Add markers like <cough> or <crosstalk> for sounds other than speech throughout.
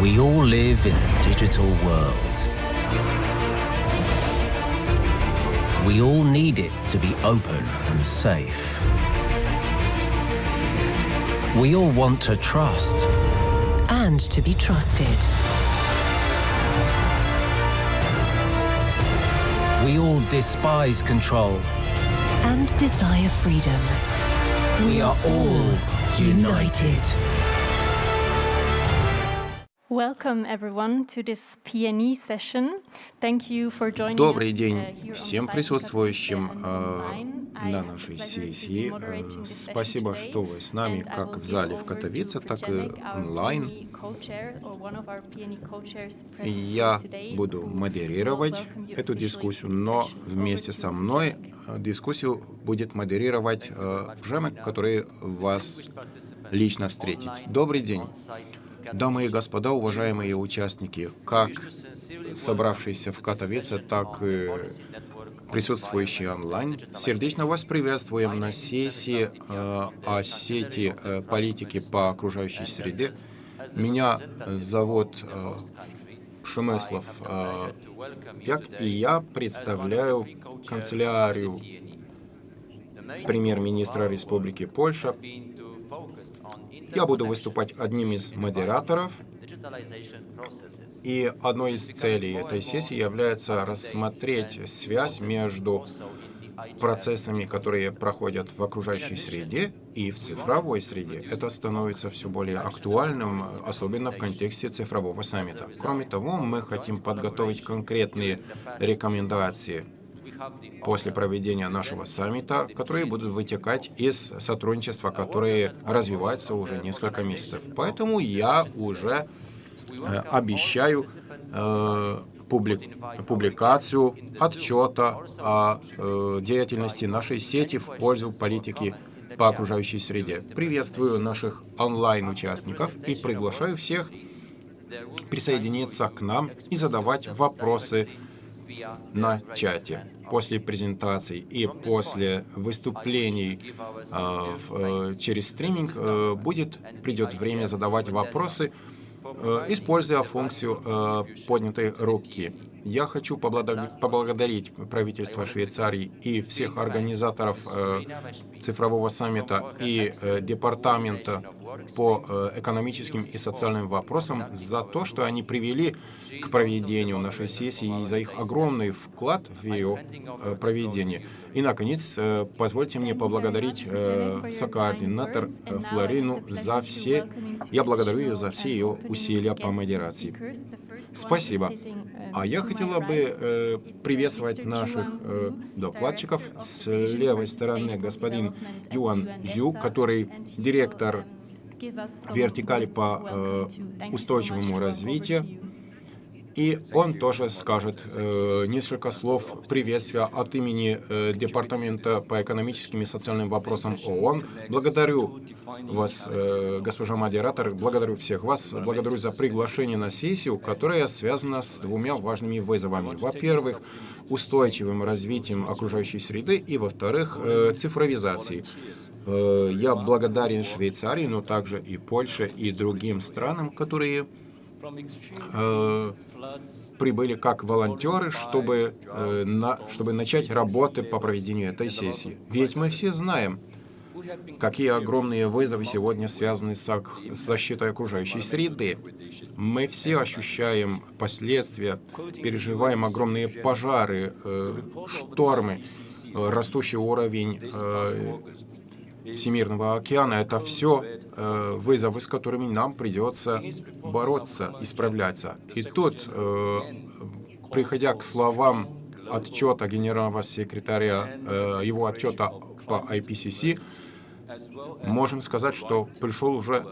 We all live in a digital world. We all need it to be open and safe. We all want to trust. and to be trusted. We all despise control. and desire freedom. We are all united. Welcome everyone to this PNE session. Thank you for joining Добрый день uh, всем присутствующим э, на нашей сессии. Э, Спасибо, что вы с нами как в зале в Катовице, так и онлайн. Я буду модерировать эту дискуссию, но вместе со мной э, дискуссию будет модерировать э, Пжемек, который вас лично встретит. Добрый день. Дамы и господа, уважаемые участники, как собравшиеся в Катовице, так и присутствующие онлайн, сердечно вас приветствуем на сессии э, о сети э, политики по окружающей среде. Меня зовут э, Шемеслав э, Як, и я представляю канцелярию премьер-министра Республики Польша. Я буду выступать одним из модераторов, и одной из целей этой сессии является рассмотреть связь между процессами, которые проходят в окружающей среде и в цифровой среде. Это становится все более актуальным, особенно в контексте цифрового саммита. Кроме того, мы хотим подготовить конкретные рекомендации после проведения нашего саммита, которые будут вытекать из сотрудничества, которое развивается уже несколько месяцев. Поэтому я уже э, обещаю э, публи- публикацию отчета о э, деятельности нашей сети в пользу политики по окружающей среде. Приветствую наших онлайн-участников и приглашаю всех присоединиться к нам и задавать вопросы на чате. После презентаций и после выступлений э, в- через стриминг э, будет придет время задавать вопросы, э, используя функцию э, поднятой руки. Я хочу поблагодарить, правительство Швейцарии и всех организаторов э, цифрового саммита и э, департамента по э, экономическим и социальным вопросам за то, что они привели к проведению нашей сессии и за их огромный вклад в ее проведение. И, наконец, э, позвольте мне поблагодарить э, сокоординатор э, Флорину за все, я благодарю ее за все ее усилия по модерации. Спасибо. А я хотела бы приветствовать наших докладчиков. С левой стороны господин Юан Зю, который директор вертикали по устойчивому развитию. И он тоже скажет э, несколько слов приветствия от имени э, Департамента по экономическим и социальным вопросам ООН. Благодарю вас, э, госпожа модератор, благодарю всех вас, благодарю за приглашение на сессию, которая связана с двумя важными вызовами. Во-первых, устойчивым развитием окружающей среды и, во-вторых, э, цифровизацией. Э, Я благодарен Швейцарии, но также и Польше, и другим странам, которые э, прибыли как волонтеры, чтобы, э, на, чтобы начать работы по проведению этой сессии. Ведь мы все знаем, какие огромные вызовы сегодня связаны с, защитой окружающей среды. Мы все ощущаем последствия, переживаем огромные пожары, э, штормы, э, растущий уровень Всемирного океана. Это все э, вызовы, с которыми нам придется бороться, исправляться. И тут, э, приходя к словам отчета генерального секретаря, э, его отчета по IPCC, можем сказать, что пришел уже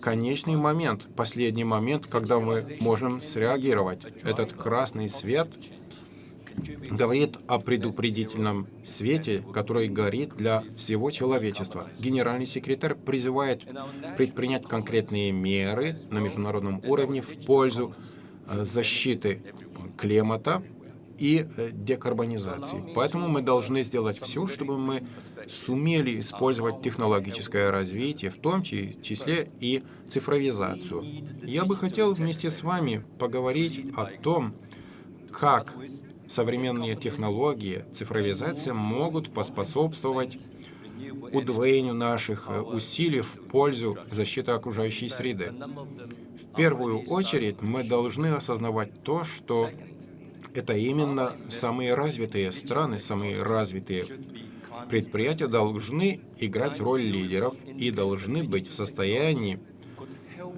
конечный момент, последний момент, когда мы можем среагировать. Этот красный свет говорит о предупредительном свете, который горит для всего человечества. Генеральный секретарь призывает предпринять конкретные меры на международном уровне в пользу э, защиты климата и э, декарбонизации. Поэтому мы должны сделать все, чтобы мы сумели использовать технологическое развитие, в том числе и цифровизацию. Я бы хотел вместе с вами поговорить о том, как современные технологии, цифровизация могут поспособствовать удвоению наших э, усилий в пользу защиты окружающей среды. В первую очередь мы должны осознавать то, что это именно самые развитые страны, самые развитые предприятия должны играть роль лидеров и должны быть в состоянии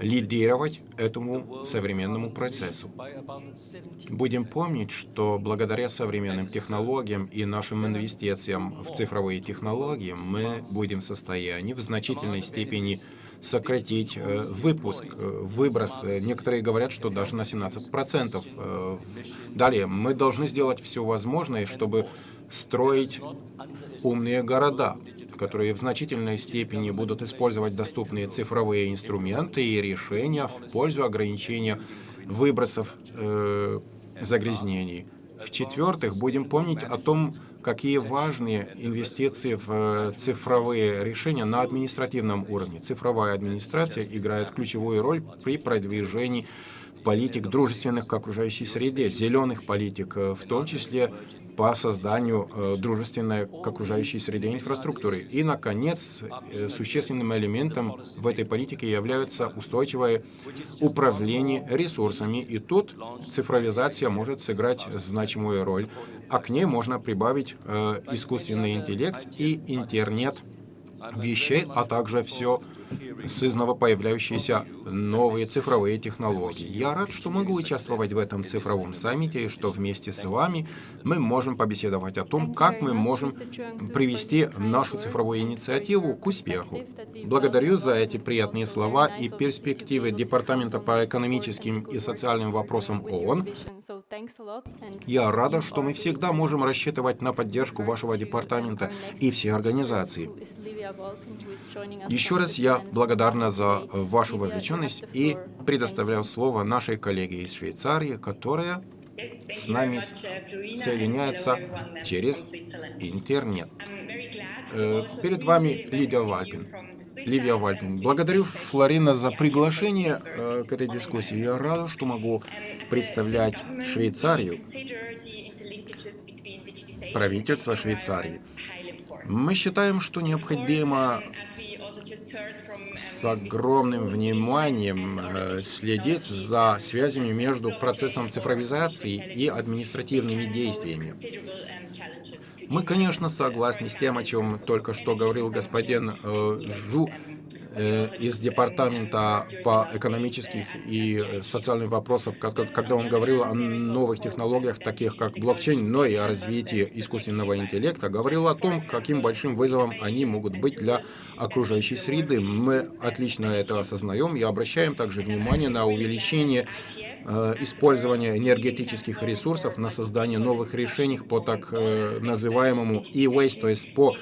лидировать этому современному процессу. Будем помнить, что благодаря современным технологиям и нашим инвестициям в цифровые технологии мы будем в состоянии в значительной степени сократить э, выпуск, э, выброс. Некоторые говорят, что даже на 17%. Э, далее, мы должны сделать все возможное, чтобы строить умные города которые в значительной степени будут использовать доступные цифровые инструменты и решения в пользу ограничения выбросов э, загрязнений. В-четвертых, будем помнить о том, какие важные инвестиции в э, цифровые решения на административном уровне. Цифровая администрация играет ключевую роль при продвижении политик, дружественных к окружающей среде, зеленых политик, э, в том числе по созданию э, дружественной к окружающей среде инфраструктуры. И, наконец, э, существенным элементом в этой политике является устойчивое управление ресурсами. И тут цифровизация может сыграть значимую роль, а к ней можно прибавить искусственный интеллект и интернет вещей, а также все сызново появляющиеся новые цифровые технологии. Я рад, что могу участвовать в этом цифровом саммите и что вместе с вами мы можем побеседовать о том, как мы можем привести нашу цифровую инициативу к успеху. Благодарю за эти приятные слова и перспективы Департамента по экономическим и социальным вопросам ООН. Я рада, что мы всегда можем рассчитывать на поддержку вашего департамента и всей организации. Еще раз я благодарна за вашу вовлеченность и предоставляю слово нашей коллеге из Швейцарии, которая с нами соединяется через интернет. Э, перед вами Лидия Вальпин. Ливия Вальпин. Благодарю Флорина за приглашение э, к этой дискуссии. Я рада, что могу представлять Швейцарию, правительство Швейцарии. Мы считаем, что необходимо с огромным вниманием э, следить за связями между процессом цифровизации и административными действиями. Мы, конечно, согласны с тем, о чем только что говорил господин э, Жу, из департамента по экономических и социальным вопросам, когда он говорил о новых технологиях, таких как блокчейн, но и о развитии искусственного интеллекта, говорил о том, каким большим вызовом они могут быть для окружающей среды. Мы отлично это осознаем и обращаем также внимание на увеличение э, использования энергетических ресурсов на создание новых решений по так э, называемому e-waste, то есть по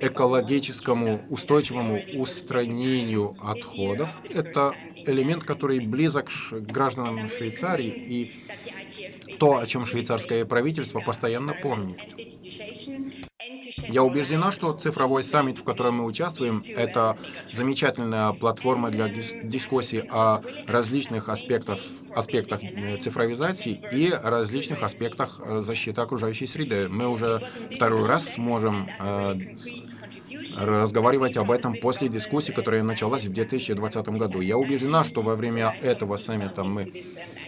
экологическому устойчивому устранению отходов. Это элемент, который близок гражданам Швейцарии и то, о чем швейцарское правительство постоянно помнит. Я убеждена, что цифровой саммит, в котором мы участвуем, это замечательная платформа для дискуссии о различных аспектах, аспектах э, цифровизации и различных аспектах э, защиты окружающей среды. Мы уже второй раз сможем э, разговаривать об этом после дискуссии, которая началась в 2020 году. Я убеждена, что во время этого саммита мы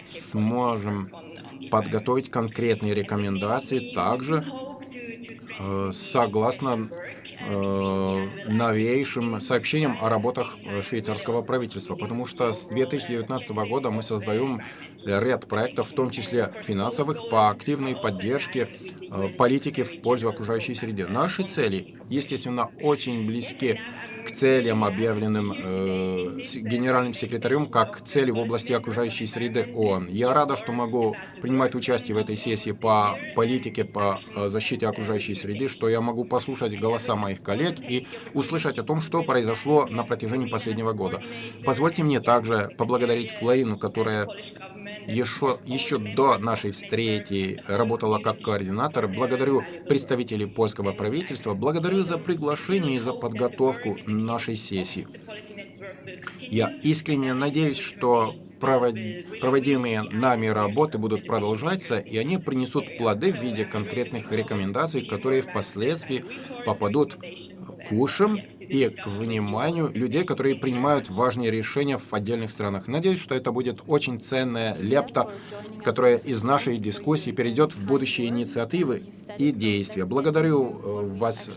сможем подготовить конкретные рекомендации также согласно э, новейшим сообщениям о работах э, швейцарского правительства, потому что с 2019 года мы создаем ряд проектов, в том числе финансовых, по активной поддержке политики в пользу окружающей среды. Наши цели, естественно, очень близки к целям, объявленным э, генеральным секретарем, как цели в области окружающей среды ООН. Я рада, что могу принимать участие в этой сессии по политике, по э, защите окружающей среды, что я могу послушать голоса моих коллег и услышать о том, что произошло на протяжении последнего года. Позвольте мне также поблагодарить Флейну, которая еще, еще до нашей встречи работала как координатор. Благодарю представителей польского правительства, благодарю за приглашение и за подготовку нашей сессии. Я искренне надеюсь, что проводимые нами работы будут продолжаться, и они принесут плоды в виде конкретных рекомендаций, которые впоследствии попадут к ушам и к вниманию людей, которые принимают важные решения в отдельных странах. Надеюсь, что это будет очень ценная лепта, которая из нашей дискуссии перейдет в будущие инициативы и действия. Благодарю э, вас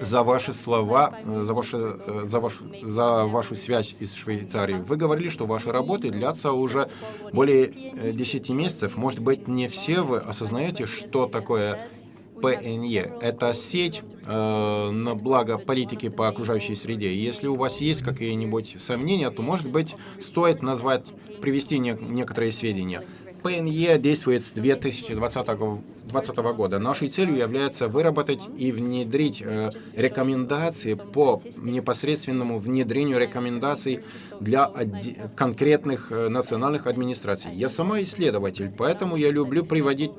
за ваши слова, за, ваши, за, вашу, за вашу связь из Швейцарии. Вы говорили, что ваши работы длятся уже более 10 месяцев. Может быть, не все вы осознаете, что такое ПНЕ. Это сеть э, на благо политики по окружающей среде. если у вас есть какие-нибудь сомнения, то, может быть, стоит назвать, привести не, некоторые сведения. ПНЕ действует с 2020 2020 года. Нашей целью является выработать и внедрить э, рекомендации по непосредственному внедрению рекомендаций для конкретных э, национальных администраций. Я сама исследователь, поэтому я люблю приводить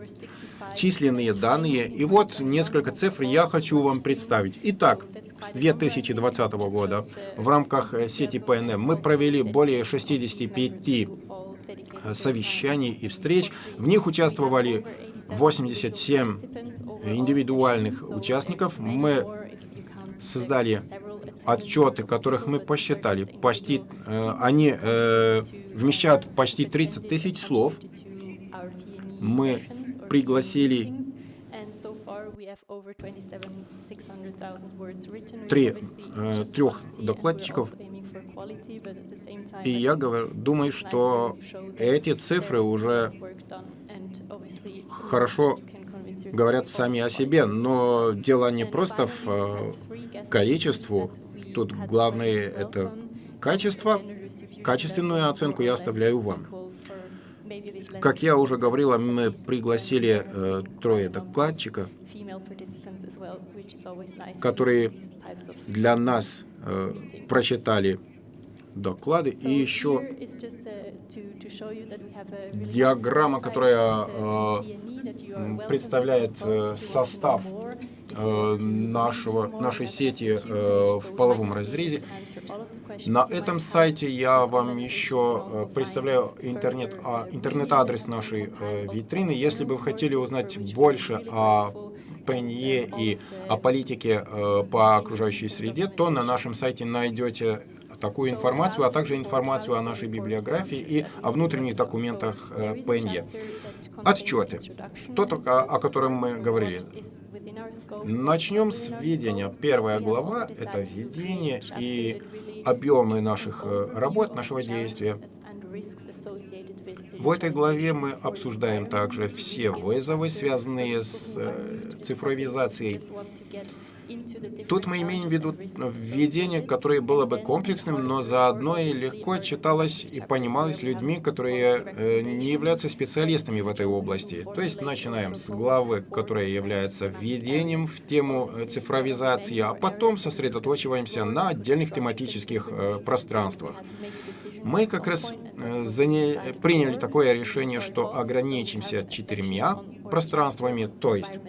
численные данные. И вот несколько цифр я хочу вам представить. Итак, с 2020 года в рамках э, сети ПНМ мы провели более 65 совещаний и встреч. В них участвовали 87 индивидуальных участников. Мы создали отчеты, которых мы посчитали. Почти, э, они э, вмещают почти 30 тысяч слов. Мы пригласили три, э, трех докладчиков. и я говорю, думаю, что эти цифры уже хорошо говорят сами о себе, но дело не просто в количеству, тут главное это качество, качественную оценку я оставляю вам. Как я уже говорила, мы пригласили э, трое докладчиков, которые для нас э, прочитали доклады. И еще диаграмма, которая э, представляет э, состав э, нашего, нашей сети э, в половом разрезе. На этом сайте я вам еще представляю интернет, а, интернет-адрес нашей витрины. Если бы вы хотели узнать больше о ПНЕ и о политике э, по окружающей среде, то на нашем сайте найдете такую информацию, а также информацию о нашей библиографии и о внутренних документах э, ПНЕ. Отчеты. Тот, о котором мы говорили. Начнем с введения. Первая глава — это введение и объемы наших э, работ, нашего действия. В этой главе мы обсуждаем также все вызовы, связанные с э, цифровизацией Тут мы имеем в виду введение, которое было бы комплексным, но заодно и легко читалось и понималось людьми, которые э, не являются специалистами в этой области. То есть начинаем с главы, которая является введением в тему э, цифровизации, а потом сосредоточиваемся на отдельных тематических э, пространствах. Мы как раз приняли такое решение, что ограничимся четырьмя пространствами, то есть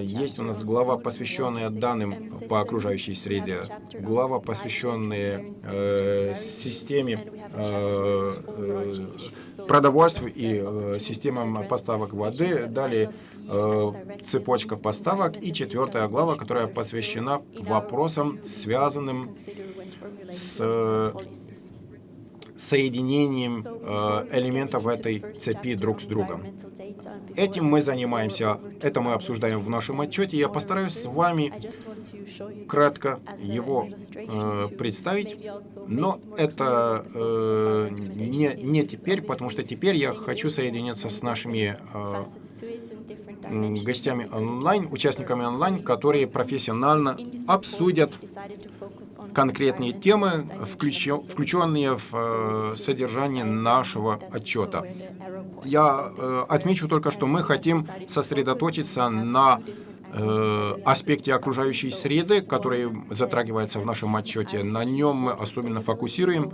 есть у нас глава, посвященная данным по окружающей среде, глава, посвященная э, системе э, э, продовольствия и э, системам поставок воды, далее э, цепочка поставок. И четвертая глава, которая посвящена вопросам, связанным с э, соединением э, элементов этой цепи друг с другом. Этим мы занимаемся, это мы обсуждаем в нашем отчете. Я постараюсь с вами кратко его э, представить, но это э, не, не теперь, потому что теперь я хочу соединиться с нашими э, гостями онлайн, участниками онлайн, которые профессионально обсудят конкретные темы, включенные в э, содержание нашего отчета. Я э, отмечу только, что мы хотим сосредоточиться на аспекте окружающей среды, который затрагивается в нашем отчете. На нем мы особенно фокусируем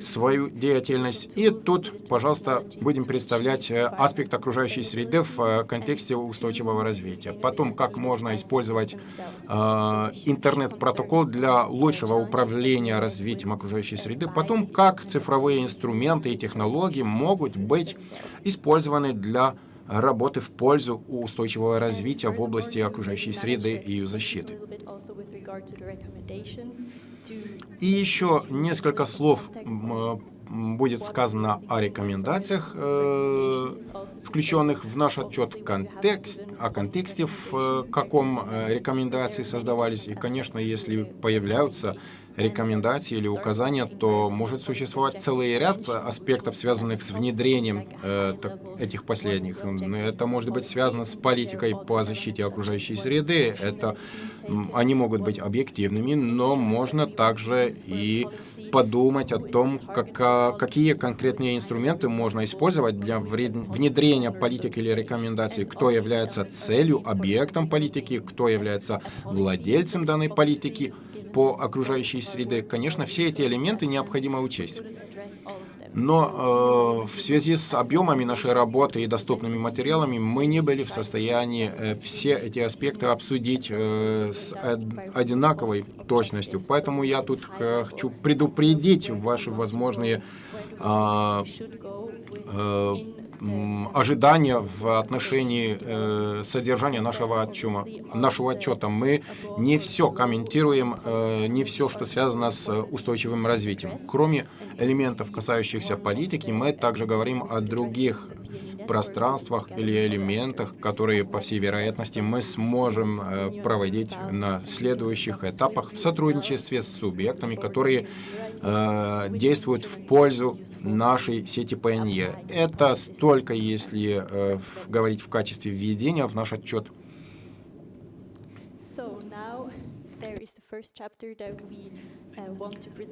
свою деятельность. И тут, пожалуйста, будем представлять э, аспект окружающей среды в э, контексте устойчивого развития. Потом, как можно использовать э, интернет-протокол для лучшего управления развитием окружающей среды. Потом, как цифровые инструменты и технологии могут быть использованы для работы в пользу устойчивого развития в области окружающей среды и ее защиты. И еще несколько слов будет сказано о рекомендациях, э, включенных в наш отчет контекст, о контексте, в э, каком э, рекомендации создавались. И, конечно, если появляются рекомендации или указания, то может существовать целый ряд аспектов, связанных с внедрением э, этих последних. Это может быть связано с политикой по защите окружающей среды. Это, они могут быть объективными, но можно также и подумать о том, как, какие конкретные инструменты можно использовать для внедрения политики или рекомендаций, кто является целью, объектом политики, кто является владельцем данной политики, по окружающей среде, конечно, все эти элементы необходимо учесть. Но э, в связи с объемами нашей работы и доступными материалами мы не были в состоянии э, все эти аспекты обсудить э, с одинаковой точностью. Поэтому я тут э, хочу предупредить ваши возможные э, э, ожидания в отношении э, содержания нашего отчета. Нашего отчета. Мы не все комментируем, э, не все, что связано с устойчивым развитием. Кроме элементов, касающихся политики, мы также говорим о других пространствах или элементах, которые, по всей вероятности, мы сможем э, проводить на следующих этапах в сотрудничестве с субъектами, которые э, действуют в пользу нашей сети ПНЕ. Это столько, если э, говорить в качестве введения в наш отчет.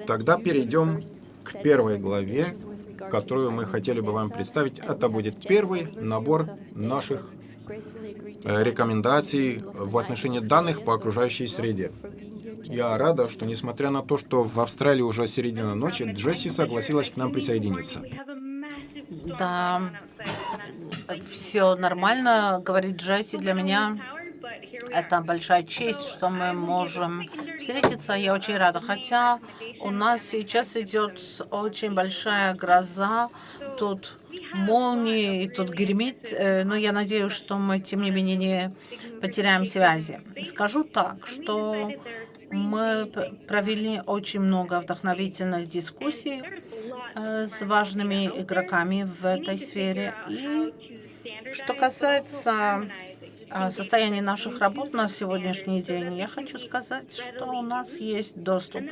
Тогда перейдем к первой главе, которую мы хотели бы вам представить. Это будет первый набор наших э, рекомендаций в отношении данных по окружающей среде. Я рада, что несмотря на то, что в Австралии уже середина ночи, Джесси согласилась к нам присоединиться. Да, все нормально, говорит Джесси. Для меня это большая честь, что мы можем встретиться. Я очень рада. Хотя у нас сейчас идет очень большая гроза. Тут молнии, и тут гремит. Э, но я надеюсь, что мы, тем не менее, не потеряем связи. Скажу так, что мы провели очень много вдохновительных дискуссий э, с важными игроками в этой сфере. И что касается состоянии наших работ на сегодняшний день, я хочу сказать, что у нас есть доступ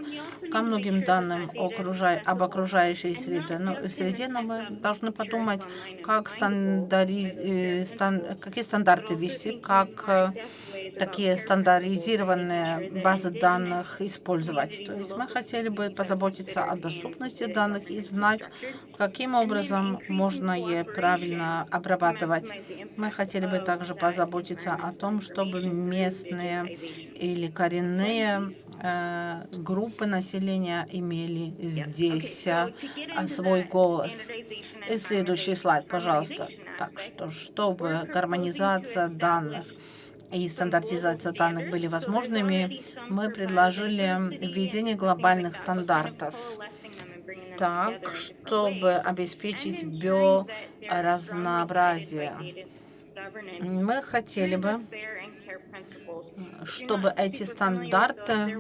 ко многим данным об окружающей среде, но, среде, но мы должны подумать, как стандариз, э, стан, какие стандарты ввести, как э, такие стандартизированные базы данных использовать. То есть мы хотели бы позаботиться о доступности данных и знать, каким образом можно ее правильно обрабатывать. Мы хотели бы также позаботиться о том, чтобы местные или коренные э, группы населения имели здесь э, свой голос. И следующий слайд, пожалуйста. Так что, чтобы гармонизация данных и стандартизация данных были возможными, мы предложили введение глобальных стандартов так, чтобы обеспечить биоразнообразие. Мы хотели бы, чтобы эти стандарты э,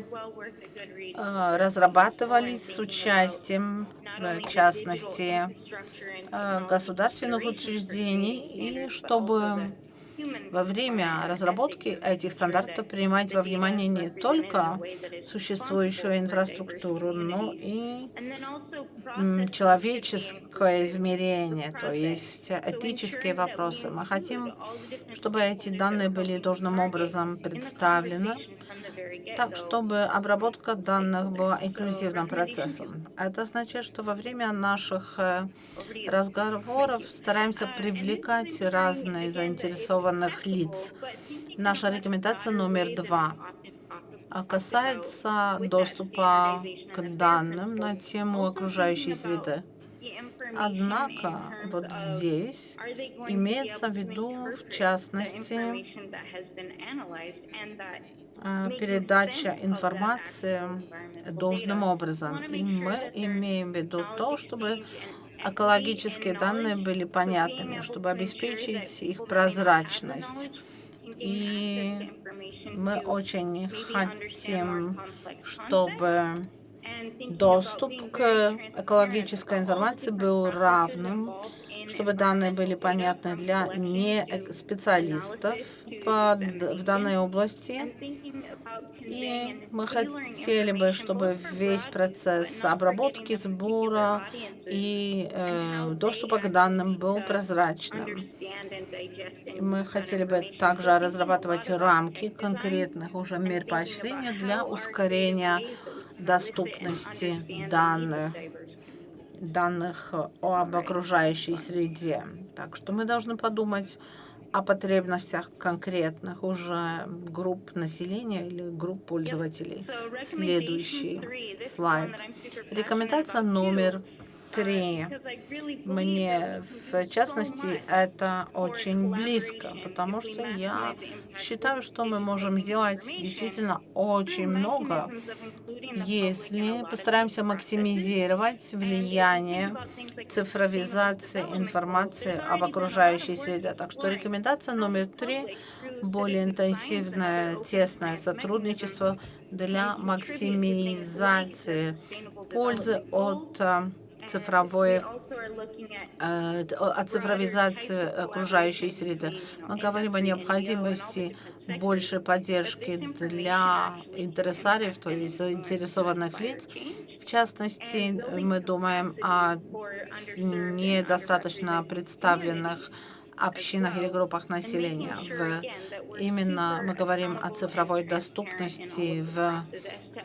разрабатывались с участием, в частности, э, государственных учреждений, и чтобы во время разработки этих стандартов принимать во внимание не только существующую инфраструктуру, но и человеческое измерение, то есть этические вопросы. Мы хотим, чтобы эти данные были должным образом представлены, так, чтобы обработка данных была инклюзивным процессом. Это означает, что во время наших э, разговоров стараемся привлекать разные заинтересованных лиц. Наша рекомендация номер два а касается доступа к данным на тему окружающей среды. Однако вот здесь имеется в виду, в частности, передача информации должным образом. И мы имеем в виду то, чтобы экологические данные были понятными, чтобы обеспечить их прозрачность. И мы очень хотим, чтобы доступ к экологической информации был равным, чтобы данные были понятны для не специалистов в данной области. И мы хотели бы, чтобы весь процесс обработки, сбора и э, доступа к данным был прозрачным. Мы хотели бы также разрабатывать рамки конкретных уже мер поощрения для ускорения доступности данных данных об окружающей среде. Так что мы должны подумать о потребностях конкретных уже групп населения или групп пользователей. Следующий слайд. Рекомендация номер три. Мне, в частности, это очень близко, потому что я считаю, что мы можем сделать действительно очень много, если постараемся максимизировать влияние цифровизации информации об окружающей среде. Так что рекомендация номер три – более интенсивное, тесное сотрудничество для максимизации пользы от цифровой, э, о цифровизации окружающей среды. Мы говорим о необходимости большей поддержки для интересариев, то есть заинтересованных лиц. В частности, мы думаем о недостаточно представленных общинах или группах населения. В, именно мы говорим о цифровой доступности в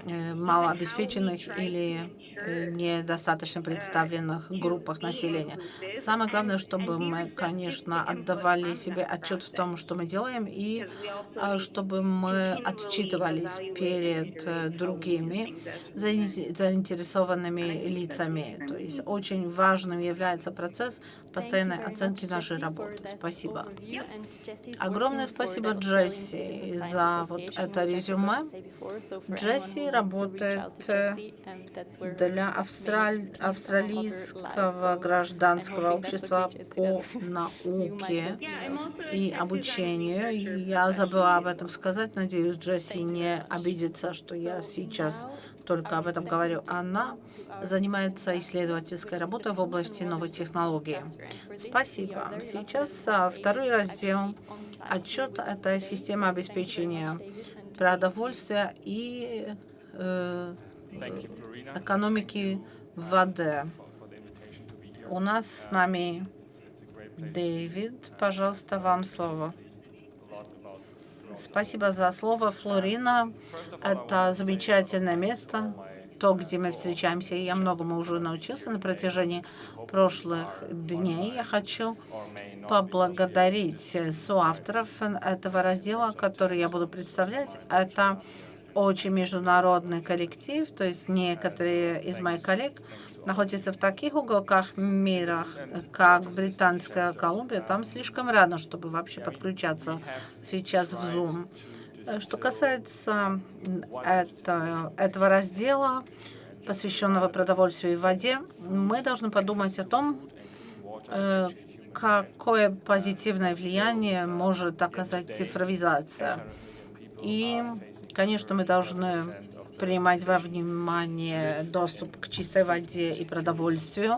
э, малообеспеченных или э, недостаточно представленных группах населения. Самое главное, чтобы мы, конечно, отдавали себе отчет в том, что мы делаем, и э, чтобы мы отчитывались перед другими заинтересованными лицами. То есть очень важным является процесс постоянной оценки нашей работы. Спасибо. Огромное спасибо Джесси за вот это резюме. Джесси работает э, для австраль... австралийского гражданского общества по науке и обучению. Я забыла об этом сказать. Надеюсь, Джесси не обидится, что я сейчас только об этом говорю. Она занимается исследовательской работой в области новой технологии. Спасибо. Сейчас а, второй раздел. Отчет – это система обеспечения продовольствия и э, экономики воды. У нас с нами Дэвид. Пожалуйста, вам слово. Спасибо за слово, Флорина. Это замечательное место, то, где мы встречаемся. Я многому уже научился на протяжении прошлых дней. Я хочу поблагодарить соавторов этого раздела, который я буду представлять. Это очень международный коллектив, то есть некоторые из моих коллег находятся в таких уголках мира, как Британская Колумбия, там слишком рано, чтобы вообще подключаться сейчас в Zoom. Что касается это, этого раздела, посвященного продовольствию и воде, мы должны подумать о том, э, какое позитивное влияние может оказать цифровизация. И, конечно, мы должны принимать во внимание доступ к чистой воде и продовольствию.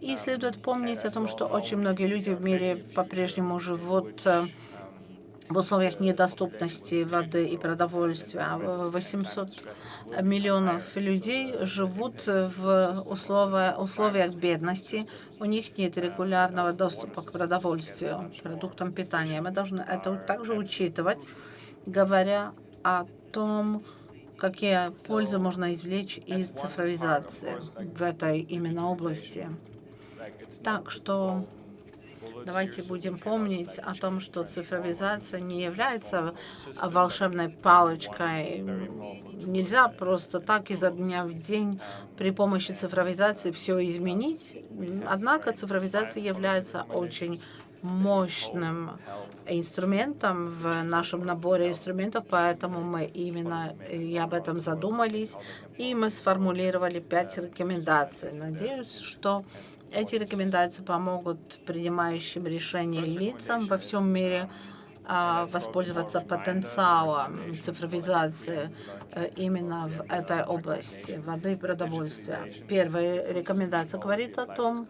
И следует помнить о том, что очень многие люди в мире по-прежнему живут э, в условиях недоступности воды и продовольствия. 800 миллионов людей живут в условиях, условиях бедности. У них нет регулярного доступа к продовольствию, продуктам питания. Мы должны это также учитывать, говоря о том, какие пользы можно извлечь из цифровизации в этой именно области. Так что Давайте будем помнить о том, что цифровизация не является волшебной палочкой. Нельзя просто так изо дня в день при помощи цифровизации все изменить. Однако цифровизация является очень мощным инструментом в нашем наборе инструментов, поэтому мы именно и об этом задумались, и мы сформулировали пять рекомендаций. Надеюсь, что эти рекомендации помогут принимающим решения лицам во всем мире а, воспользоваться потенциалом цифровизации э, именно в этой области воды и продовольствия. Первая рекомендация говорит о том,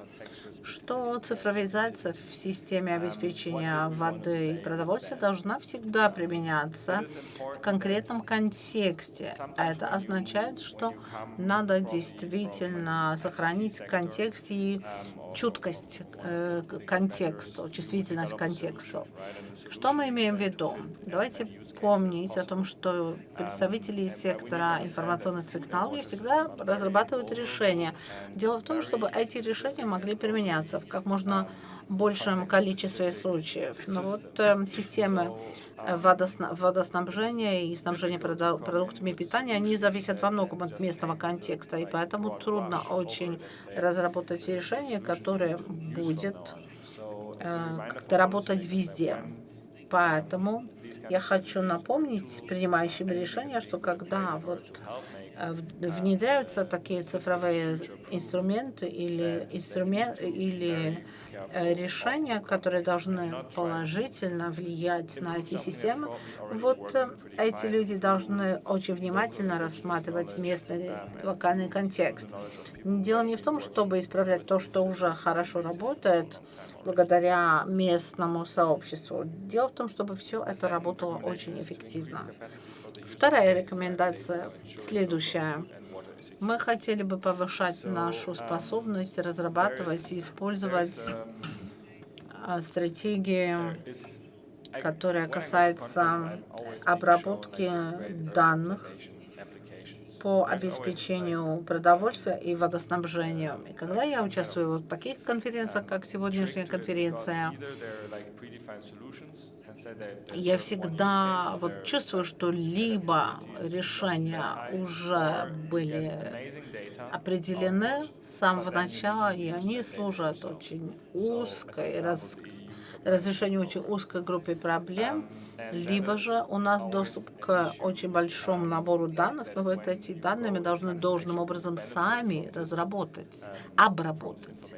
что цифровизация в системе обеспечения воды и продовольствия должна всегда применяться в конкретном контексте. Это означает, что надо действительно сохранить контекст и чуткость э, контексту, чувствительность контексту. Что мы имеем в виду? Давайте помнить о том, что представители сектора информационных технологий всегда разрабатывают решения. Дело в том, чтобы эти решения могли применяться в как можно большем количестве случаев. Но вот э, системы водосна водоснабжения и снабжения продуктами питания, они зависят во многом от местного контекста, и поэтому трудно очень разработать решение, которое будет э, как-то работать везде. Поэтому я хочу напомнить принимающим решения, что когда вот э, внедряются такие цифровые инструменты или, инструмент, или решения, которые должны положительно влиять на эти системы, вот э, эти люди должны очень внимательно рассматривать местный локальный контекст. Дело не в том, чтобы исправлять то, что уже хорошо работает, благодаря местному сообществу. Дело в том, чтобы все это работало очень эффективно. Вторая рекомендация следующая. Мы хотели бы повышать нашу способность разрабатывать и использовать а, стратегии, которая касается обработки данных по обеспечению продовольствия и водоснабжения. И когда я участвую в таких конференциях, как сегодняшняя конференция, я всегда вот чувствую, что либо решения уже были определены с самого начала, и они служат очень узкой, раз, разрешению очень узкой группе проблем, либо же у нас доступ к очень большому набору данных, но вот эти данные мы должны должным образом сами разработать, обработать.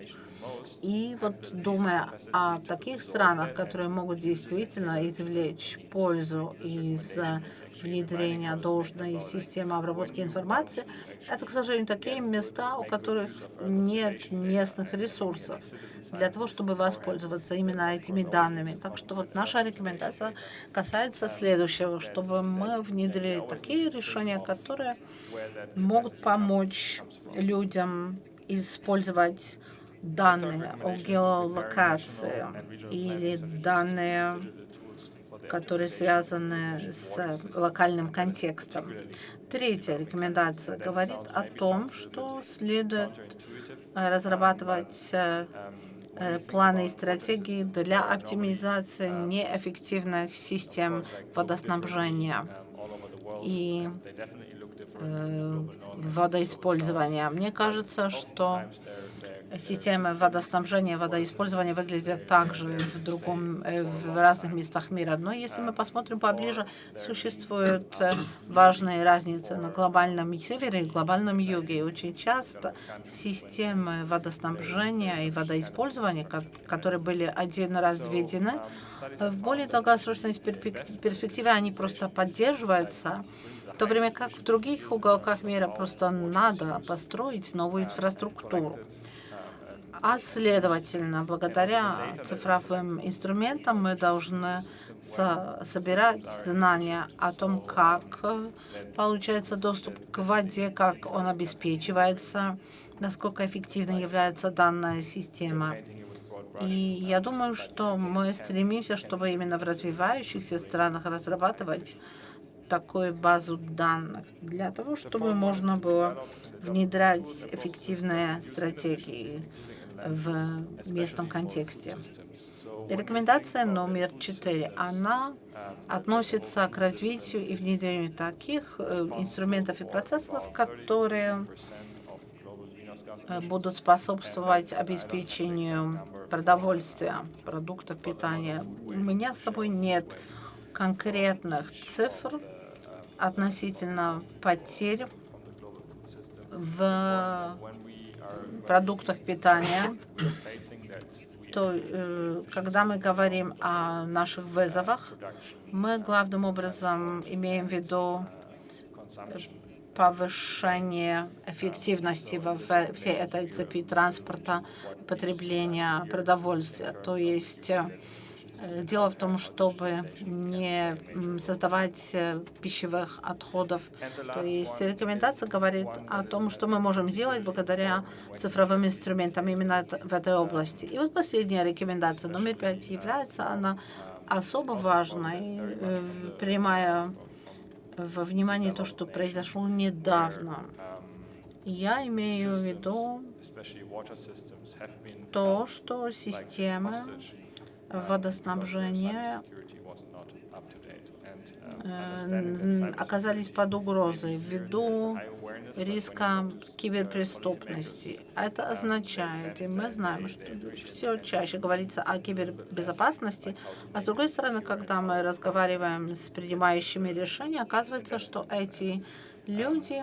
И вот думая о таких странах, которые могут действительно извлечь пользу из внедрения должной системы обработки информации, это, к сожалению, такие места, у которых нет местных ресурсов для того, чтобы воспользоваться именно этими данными. Так что вот наша рекомендация касается следующего, чтобы мы внедрили такие решения, которые могут помочь людям использовать данные о геолокации или данные, которые связаны с локальным контекстом. Третья рекомендация говорит о том, что следует разрабатывать э, планы и стратегии для оптимизации неэффективных систем водоснабжения и э, водоиспользования. Мне кажется, что системы водоснабжения, водоиспользования выглядят также в, другом, э, в разных местах мира. Но если мы посмотрим поближе, существуют э, важные разницы на глобальном севере и глобальном юге. И очень часто системы водоснабжения и водоиспользования, которые были один раз введены, в более долгосрочной перспективе они просто поддерживаются, в то время как в других уголках мира просто надо построить новую инфраструктуру. А следовательно, благодаря цифровым инструментам мы должны со собирать знания о том, как получается доступ к воде, как он обеспечивается, насколько эффективной является данная система. И я думаю, что мы стремимся, чтобы именно в развивающихся странах разрабатывать такую базу данных для того, чтобы можно было внедрять эффективные стратегии в местном контексте. Рекомендация номер четыре. Она относится к развитию и внедрению таких э, инструментов и процессов, которые э, будут способствовать обеспечению продовольствия, продуктов питания. У меня с собой нет конкретных цифр относительно потерь в продуктах питания, то э, когда мы говорим о наших вызовах, мы главным образом имеем в виду повышение эффективности во всей этой цепи транспорта, потребления продовольствия. То есть э, Э, дело в том, чтобы не создавать э, пищевых отходов. То есть рекомендация говорит о том, что мы можем делать благодаря цифровым инструментам именно в этой области. И вот последняя рекомендация, номер пять, является она особо важной, э, принимая во внимание то, что произошло недавно. Я имею в виду то, что системы водоснабжения э, оказались под угрозой ввиду риска киберпреступности. Это означает, и мы знаем, что все чаще говорится о кибербезопасности, а с другой стороны, когда мы разговариваем с принимающими решения, оказывается, что эти люди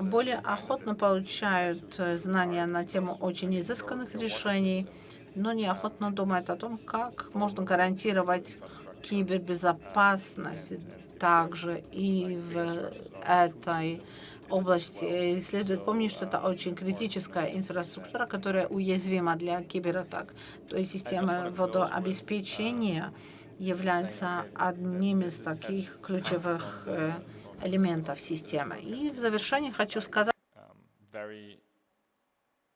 более охотно получают знания на тему очень изысканных решений, но неохотно думает о том, как можно гарантировать кибербезопасность также и в этой области. И следует помнить, что это очень критическая инфраструктура, которая уязвима для кибератак. То есть система водообеспечения является одним из таких ключевых э, элементов системы. И в завершении хочу сказать,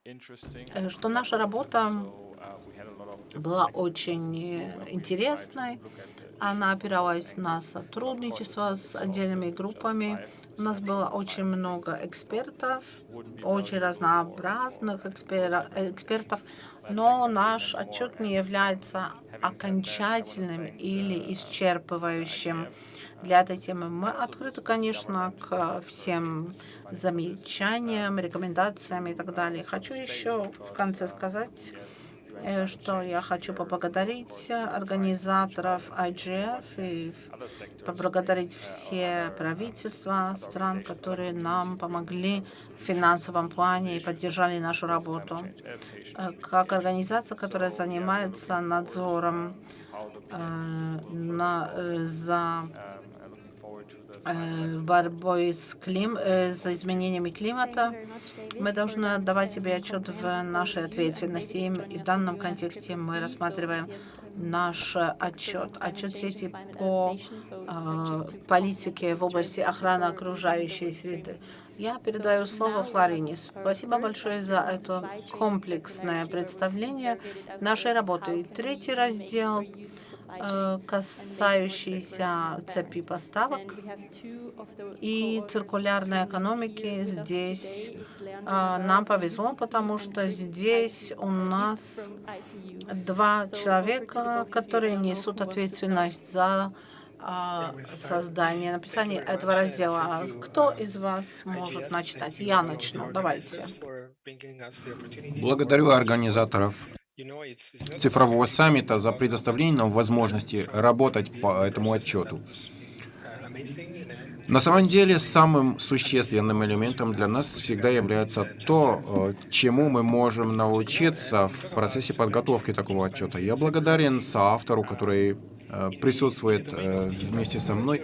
э, что наша работа была очень интересной. Она опиралась на сотрудничество с отдельными группами. У нас было очень много экспертов, очень разнообразных экспер экспертов, но наш отчет не является окончательным или исчерпывающим для этой темы. Мы открыты, конечно, к всем замечаниям, рекомендациям и так далее. Хочу еще в конце сказать, Э, что я хочу поблагодарить организаторов IGF и поблагодарить все правительства стран, которые нам помогли в финансовом плане и поддержали нашу работу. Э, как организация, которая занимается надзором э, на, за Э, борьбой с клим... Э, за изменениями климата, мы должны отдавать себе отчет в нашей ответственности. И в данном контексте мы рассматриваем наш отчет, отчет сети по э, политике в области охраны окружающей среды. Я передаю слово Флорине. Спасибо большое за это комплексное представление нашей работы. Третий раздел Э, касающиеся цепи поставок и циркулярной экономики. Здесь э, нам повезло, потому что здесь у нас два человека, которые несут ответственность за э, создание, написание этого раздела. Кто из вас может начать? Я начну. Давайте. Благодарю организаторов цифрового саммита за предоставление нам возможности работать по этому отчету. На самом деле, самым существенным элементом для нас всегда является то, э, чему мы можем научиться в процессе подготовки такого отчета. Я благодарен соавтору, который э, присутствует э, вместе со мной.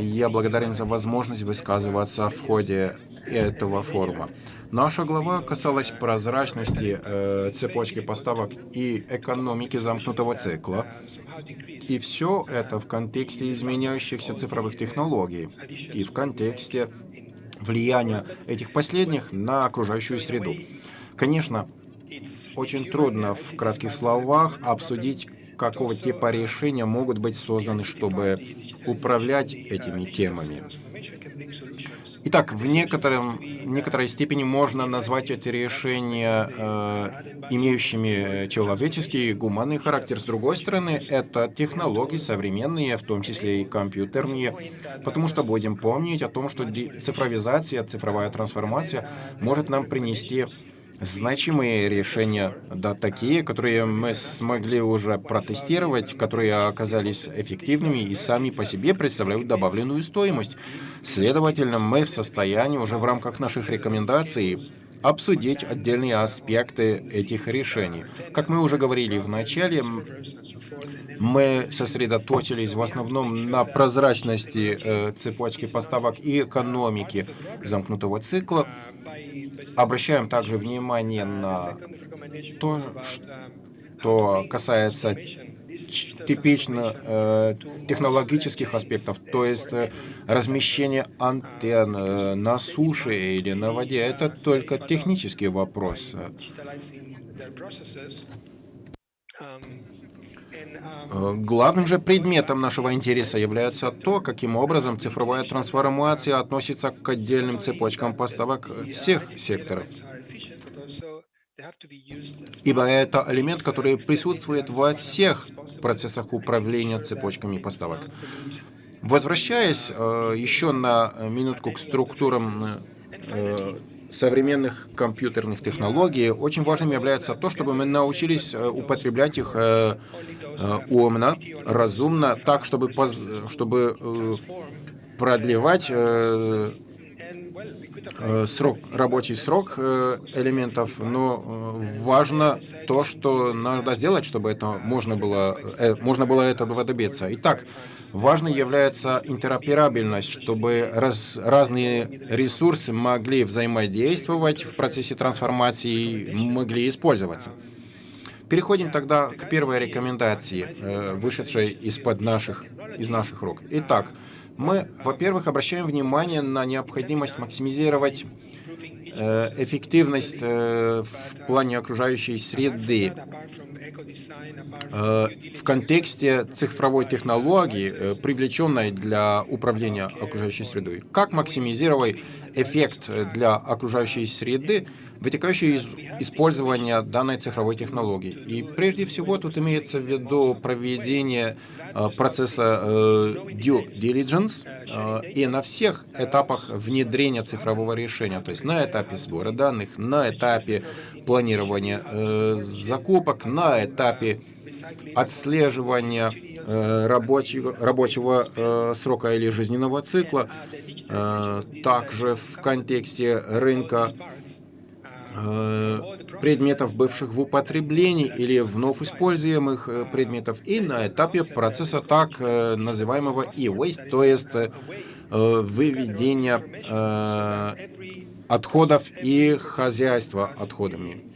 Я благодарен за возможность высказываться в ходе этого форума. Наша глава касалась прозрачности э, цепочки поставок и экономики замкнутого цикла. И все это в контексте изменяющихся цифровых технологий и в контексте влияния этих последних на окружающую среду. Конечно, очень трудно в кратких словах обсудить, какого типа решения могут быть созданы, чтобы управлять этими темами. Итак, в некотором некоторой степени можно назвать эти решения э, имеющими человеческий и гуманный характер. С другой стороны, это технологии современные, в том числе и компьютерные, потому что будем помнить о том, что цифровизация, цифровая трансформация может нам принести значимые решения, да, такие, которые мы смогли уже протестировать, которые оказались эффективными и сами по себе представляют добавленную стоимость. Следовательно, мы в состоянии уже в рамках наших рекомендаций обсудить отдельные аспекты этих решений. Как мы уже говорили в начале, мы сосредоточились в основном на прозрачности э, цепочки поставок и экономики замкнутого цикла. Обращаем также внимание на то, что касается типично э, технологических аспектов, то есть э, размещение антенн э, на суше или на воде, это только технический вопрос. Э, главным же предметом нашего интереса является то, каким образом цифровая трансформация относится к отдельным цепочкам поставок всех секторов. Ибо это элемент, который присутствует во всех процессах управления цепочками поставок. Возвращаясь э, еще на минутку к структурам э, современных компьютерных технологий, очень важным является то, чтобы мы научились э, употреблять их э, э, умно, разумно, так, чтобы, чтобы продлевать срок, рабочий срок э, элементов, но э, важно то, что надо сделать, чтобы это можно было, можно было этого добиться. Итак, важной является интероперабельность, чтобы раз, разные ресурсы могли взаимодействовать в процессе трансформации могли использоваться. Переходим тогда к первой рекомендации, вышедшей из-под наших, из наших рук. Итак, мы, во-первых, обращаем внимание на необходимость максимизировать э, эффективность э, в плане окружающей среды э, в контексте цифровой технологии, привлеченной для управления окружающей средой. Как максимизировать эффект для окружающей среды, вытекающий из использования данной цифровой технологии. И прежде всего тут имеется в виду проведение Э, процесса э, due diligence э, и на всех этапах внедрения цифрового решения, то есть на этапе сбора данных, на этапе планирования закупок, на этапе отслеживания рабочего, рабочего срока или жизненного цикла, также в контексте рынка предметов, бывших в употреблении или вновь используемых э, предметов, и на этапе процесса так э, называемого e-waste, то есть выведения отходов и хозяйства отходами.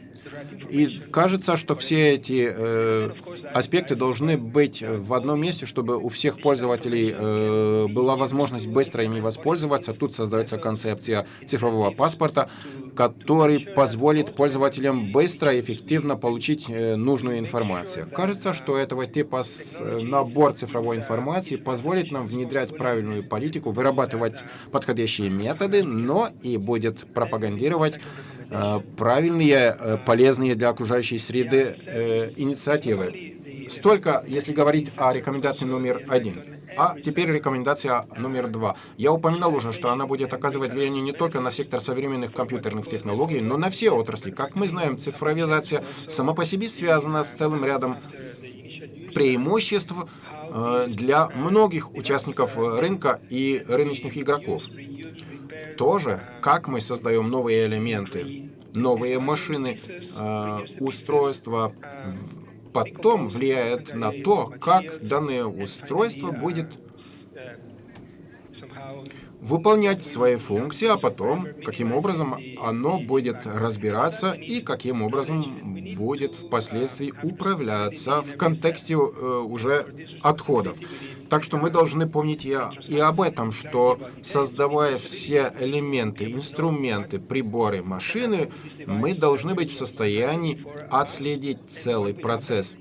И кажется, что все эти э, аспекты должны быть в одном месте, чтобы у всех пользователей э, была возможность быстро ими воспользоваться. Тут создается концепция цифрового паспорта, который позволит пользователям быстро и эффективно получить э, нужную информацию. Кажется, что этого типа э, набор цифровой информации позволит нам внедрять правильную политику, вырабатывать подходящие методы, но и будет пропагандировать правильные, э, полезные для окружающей среды э, инициативы. Столько, если говорить о рекомендации номер один. А теперь рекомендация номер два. Я упоминал уже, что она будет оказывать влияние не только на сектор современных компьютерных технологий, но на все отрасли. Как мы знаем, цифровизация сама по себе связана с целым рядом преимуществ для многих участников рынка и рыночных игроков тоже, как мы создаем новые элементы, новые машины, э, устройства, потом влияет на то, как данное устройство будет выполнять свои функции, а потом, каким образом оно будет разбираться и каким образом будет впоследствии управляться в контексте э, уже отходов. Так что мы должны помнить и, об этом, что создавая все элементы, инструменты, приборы, машины, мы должны быть в состоянии отследить целый процесс,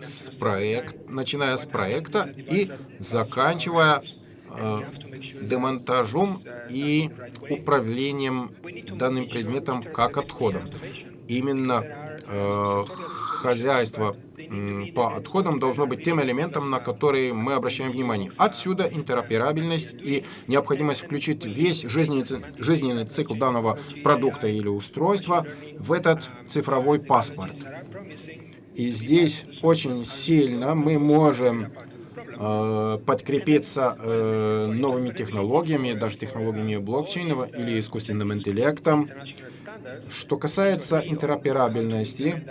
с проект, начиная с проекта и заканчивая э, демонтажом и управлением данным предметом как отходом. Именно э, хозяйство по отходам должно быть тем элементом, на который мы обращаем внимание. Отсюда интероперабельность и необходимость включить весь жизненный, жизненный цикл данного продукта или устройства в этот цифровой паспорт. И здесь очень сильно мы можем подкрепиться э, новыми технологиями, даже технологиями блокчейна или искусственным интеллектом. Что касается интероперабельности,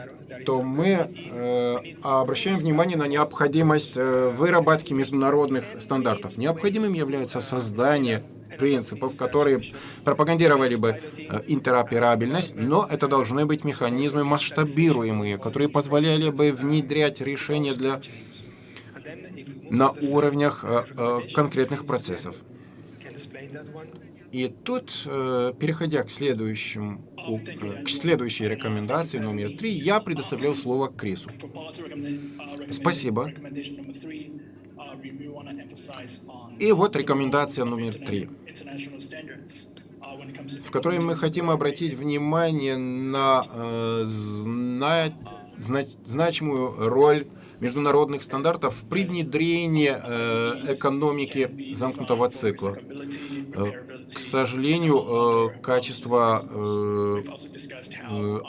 то мы э, обращаем внимание на необходимость э, выработки международных стандартов. Необходимым является создание принципов, которые пропагандировали бы э, интероперабельность, но это должны быть механизмы масштабируемые, которые позволяли бы внедрять решения для на уровнях э, э, конкретных процессов. И тут, переходя к следующему к следующей рекомендации номер три, я предоставляю слово Крису. Спасибо. И вот рекомендация номер три в которой мы хотим обратить внимание на э, зна зна значимую роль международных стандартов при внедрении э, экономики замкнутого цикла. Э, к сожалению, э, качество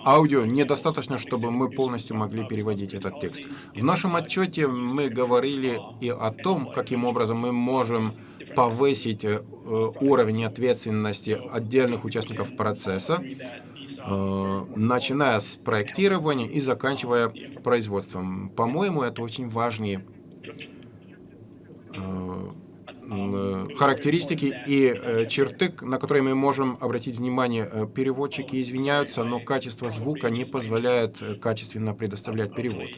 аудио недостаточно, чтобы мы полностью могли переводить этот текст. В нашем отчете мы говорили и о том, каким образом мы можем повысить э, уровень ответственности отдельных участников процесса, э, начиная с проектирования и заканчивая производством. По-моему, это очень важные э, характеристики и черты, на которые мы можем обратить внимание. Переводчики извиняются, но качество звука не позволяет качественно предоставлять перевод.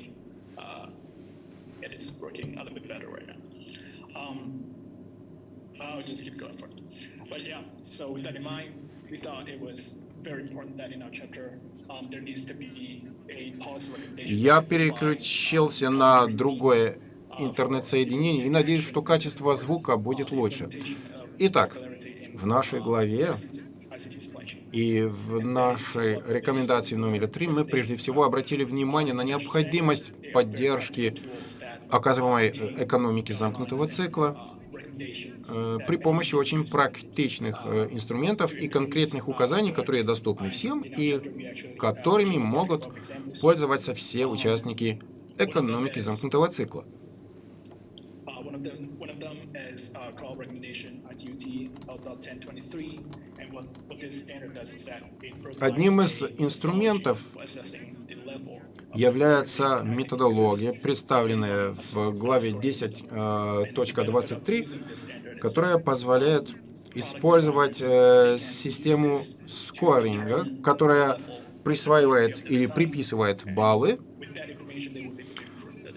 Just keep going for it. But yeah, so with that in mind, we thought it was very important that in our chapter um, there needs to be a policy recommendation. Я переключился на другое интернет-соединение и надеюсь, что качество звука будет лучше. Итак, в нашей главе и в нашей рекомендации номер три мы прежде всего обратили внимание на необходимость поддержки оказываемой экономики замкнутого цикла, Э, при помощи очень практичных э, инструментов и конкретных указаний, которые доступны всем и которыми могут пользоваться все участники экономики замкнутого цикла. Одним из инструментов является методология, представленная в главе 10.23, э, которая позволяет использовать э, систему скоринга, которая присваивает или приписывает баллы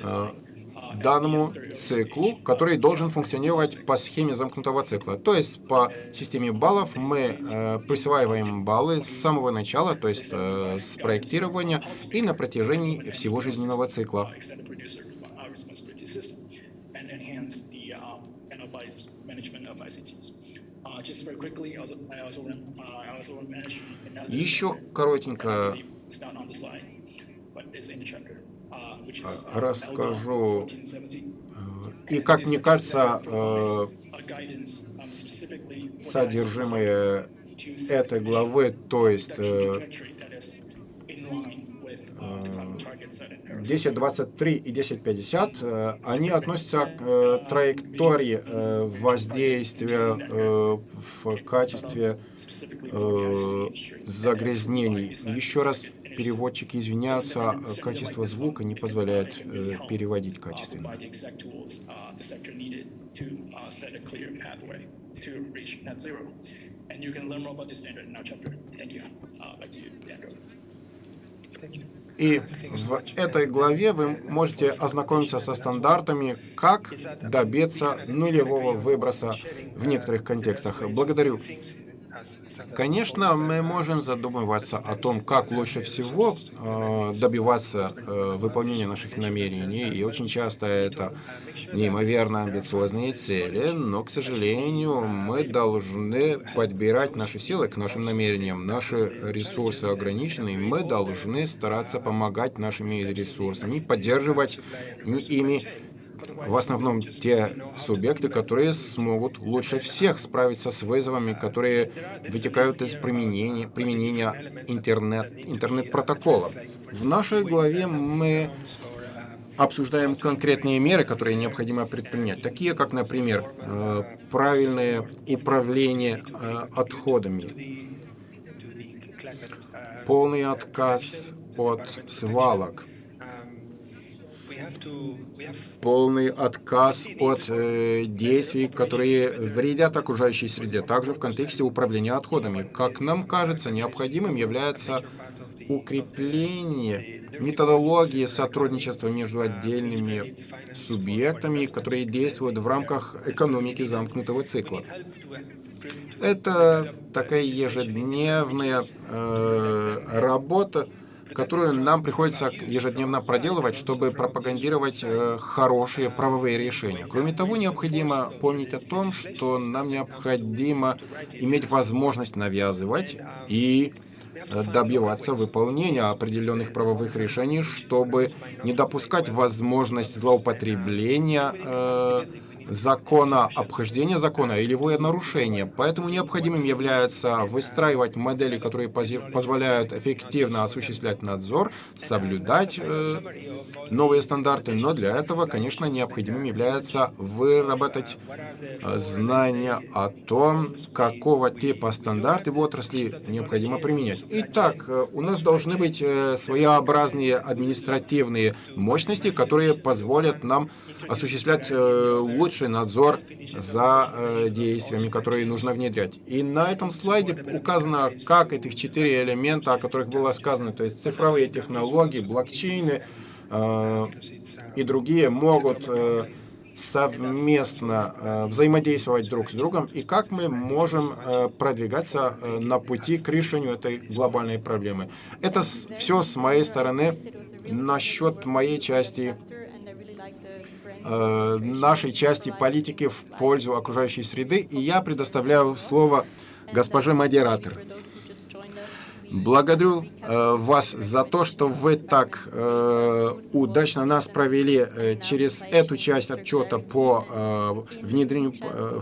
э, данному циклу, который должен функционировать по схеме замкнутого цикла. То есть по системе баллов мы э, присваиваем баллы с самого начала, то есть э, с проектирования и на протяжении всего жизненного цикла. Еще коротенько расскажу. Э, и, как мне кажется, э, содержимое этой главы, то есть 10.23 э, и 10.50, они относятся к траектории воздействия в качестве загрязнений. Еще раз переводчики извиняются, а качество звука не позволяет э, переводить качественно. И в этой главе вы можете ознакомиться со стандартами, как добиться нулевого выброса в некоторых контекстах. Благодарю. Конечно, мы можем задумываться о том, как лучше всего э, добиваться э, выполнения наших намерений, и очень часто это неимоверно амбициозные цели, но, к сожалению, мы должны подбирать наши силы к нашим намерениям. Наши ресурсы ограничены, и мы должны стараться помогать нашими ресурсами, поддерживать ими в основном те субъекты, которые смогут лучше всех справиться с вызовами, которые вытекают из применения, применения интернет, интернет-протокола. В нашей главе мы обсуждаем конкретные меры, которые необходимо предпринять, такие как, например, э, правильное управление э, отходами, полный отказ от свалок, полный отказ от э, действий, которые вредят окружающей среде, также в контексте управления отходами. Как нам кажется, необходимым является укрепление методологии сотрудничества между отдельными субъектами, которые действуют в рамках экономики замкнутого цикла. Это такая ежедневная э, работа, которую нам приходится ежедневно проделывать, чтобы пропагандировать э, хорошие правовые решения. Кроме того, необходимо помнить о том, что нам необходимо иметь возможность навязывать и э, добиваться выполнения определенных правовых решений, чтобы не допускать возможность злоупотребления э, закона, обхождения закона или его нарушения. Поэтому необходимым является выстраивать модели, которые позволяют эффективно осуществлять надзор, соблюдать э, новые стандарты. Но для этого, конечно, необходимым является выработать э, знания о том, какого типа стандарты в отрасли необходимо применять. Итак, э, у нас должны быть э, своеобразные административные мощности, которые позволят нам осуществлять э, лучший надзор за э, действиями, которые нужно внедрять. И на этом слайде указано, как этих четыре элемента, о которых было сказано, то есть цифровые технологии, блокчейны э, и другие могут совместно взаимодействовать друг с другом, и как мы можем продвигаться на пути к решению этой глобальной проблемы. Это все с моей стороны насчет моей части Э, нашей части политики в пользу окружающей среды. И я предоставляю слово госпоже модератор. Благодарю э, вас за то, что вы так э, удачно нас провели э, через эту часть отчета по э, внедрению, э,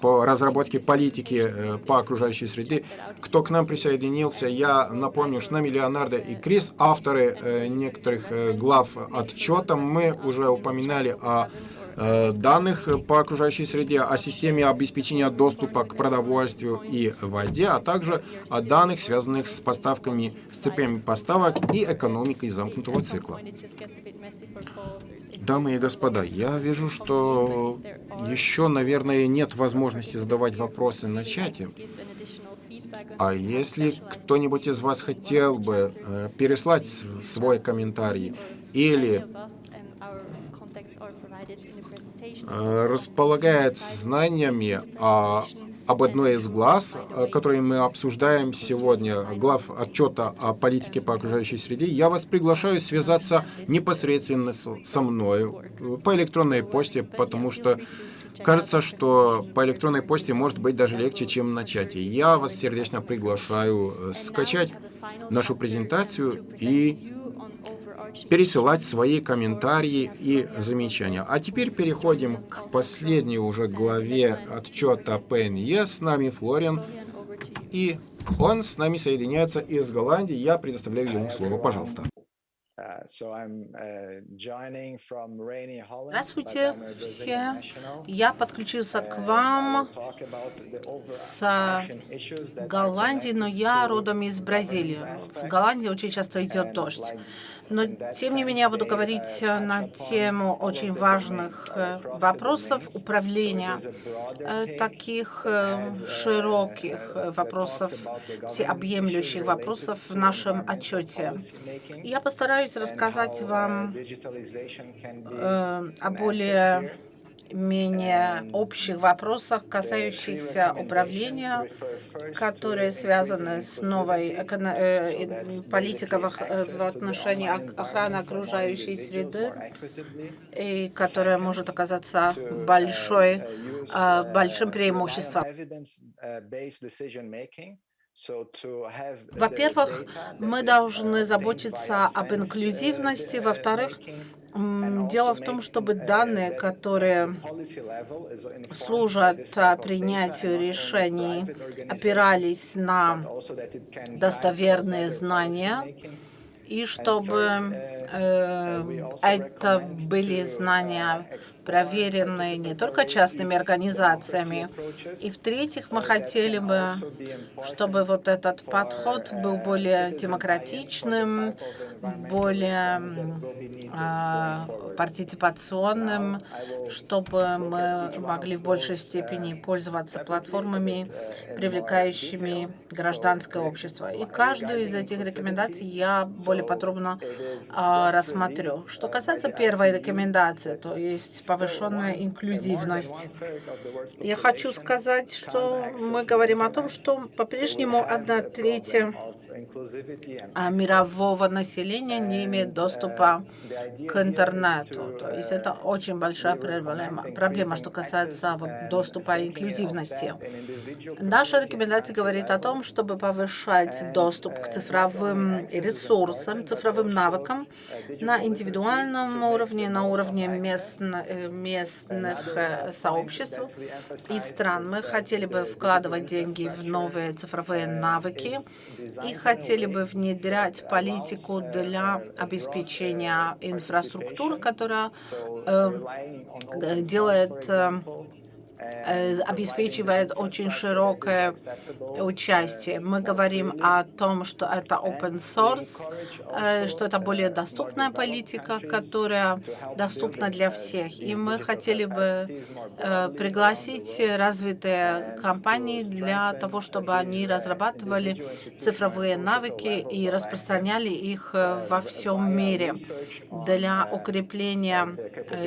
по разработке политики э, по окружающей среде. Кто к нам присоединился, я напомню, что нами Леонардо и Крис, авторы э, некоторых э, глав отчета. Мы уже упоминали о данных по окружающей среде, о системе обеспечения доступа к продовольствию и воде, а также о данных, связанных с поставками, с цепями поставок и экономикой замкнутого цикла. Дамы и господа, я вижу, что еще, наверное, нет возможности задавать вопросы на чате. А если кто-нибудь из вас хотел бы э, переслать свой комментарий или Э, располагает знаниями о, об одной из глаз, э, которые мы обсуждаем сегодня, глав отчета о политике по окружающей среде, я вас приглашаю связаться непосредственно со мной по электронной почте, потому что Кажется, что по электронной почте может быть даже легче, чем на чате. Я вас сердечно приглашаю э, скачать нашу презентацию и пересылать свои комментарии и замечания. А теперь переходим к последней уже главе отчета ПНЕ. С нами Флориан, и он с нами соединяется из Голландии. Я предоставляю ему слово, пожалуйста. Uh, uh, Здравствуйте все. Я подключился к вам с Голландии, но я родом из Бразилии. В Голландии очень часто идет дождь. Но, тем не менее, я буду говорить э, на тему очень важных э, вопросов управления, э, таких широких вопросов, всеобъемлющих вопросов в нашем отчете. Я постараюсь рассказать вам о более более-менее общих вопросах, касающихся управления, которые связаны с новой э, политикой в, в отношении охраны окружающей среды, и которая может оказаться большой, э, большим преимуществом. Во-первых, мы должны заботиться об инклюзивности. Во-вторых, дело в том, чтобы данные, которые служат принятию решений, опирались на достоверные знания, и чтобы э, это были знания, проверенные не только частными организациями. И в-третьих, мы хотели бы, чтобы вот этот подход был более демократичным, более партиципационным, чтобы мы могли в большей степени пользоваться платформами, привлекающими гражданское общество. И каждую из этих рекомендаций я более подробно э, рассмотрю. Что касается первой рекомендации, то есть повышенная инклюзивность. Я хочу сказать, что мы говорим о том, что по-прежнему одна третья а мирового населения не имеет доступа к интернету. То есть это очень большая проблема, проблема что касается вот, доступа и инклюзивности. Наша рекомендация говорит о том, чтобы повышать доступ к цифровым ресурсам, цифровым навыкам на индивидуальном уровне, на уровне э, местных э, сообществ и стран. Мы хотели бы вкладывать деньги в новые цифровые навыки, и хотели бы внедрять политику для обеспечения инфраструктуры, которая э, делает э, Э, обеспечивает очень широкое участие. Мы говорим о том, что это open source, э, что это более доступная политика, которая доступна для всех. И мы хотели бы э, пригласить развитые компании для того, чтобы они разрабатывали цифровые навыки и распространяли их во всем мире для укрепления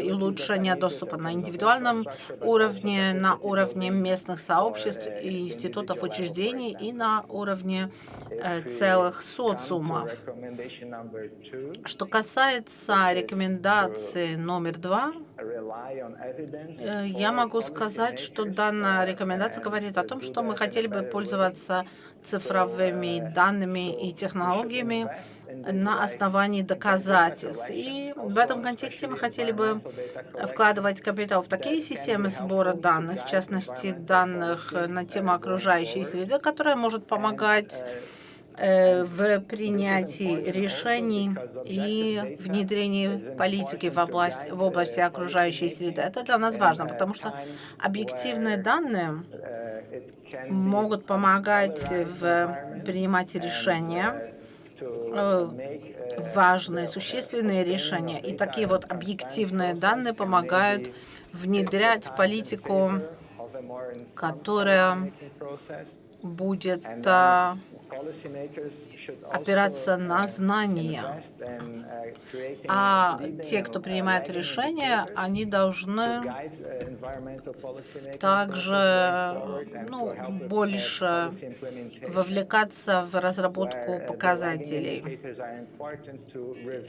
и улучшения доступа на индивидуальном уровне, на уровне местных сообществ и институтов учреждений и на уровне э, целых социумов. Что касается рекомендации номер два, э, я могу сказать, что данная рекомендация говорит о том, что мы хотели бы пользоваться цифровыми данными и технологиями на основании доказательств. И в этом контексте мы хотели бы вкладывать капитал в такие системы сбора данных, в частности, данных на тему окружающей среды, которая может помогать э, в принятии решений и внедрении политики в области, в области окружающей среды. Это для нас важно, потому что объективные данные могут помогать в принимать решения, Э, важные, существенные решения. И такие вот объективные данные помогают внедрять политику, которая будет а, опираться на знания. А те, кто принимает решения, они должны также ну, больше вовлекаться в разработку показателей,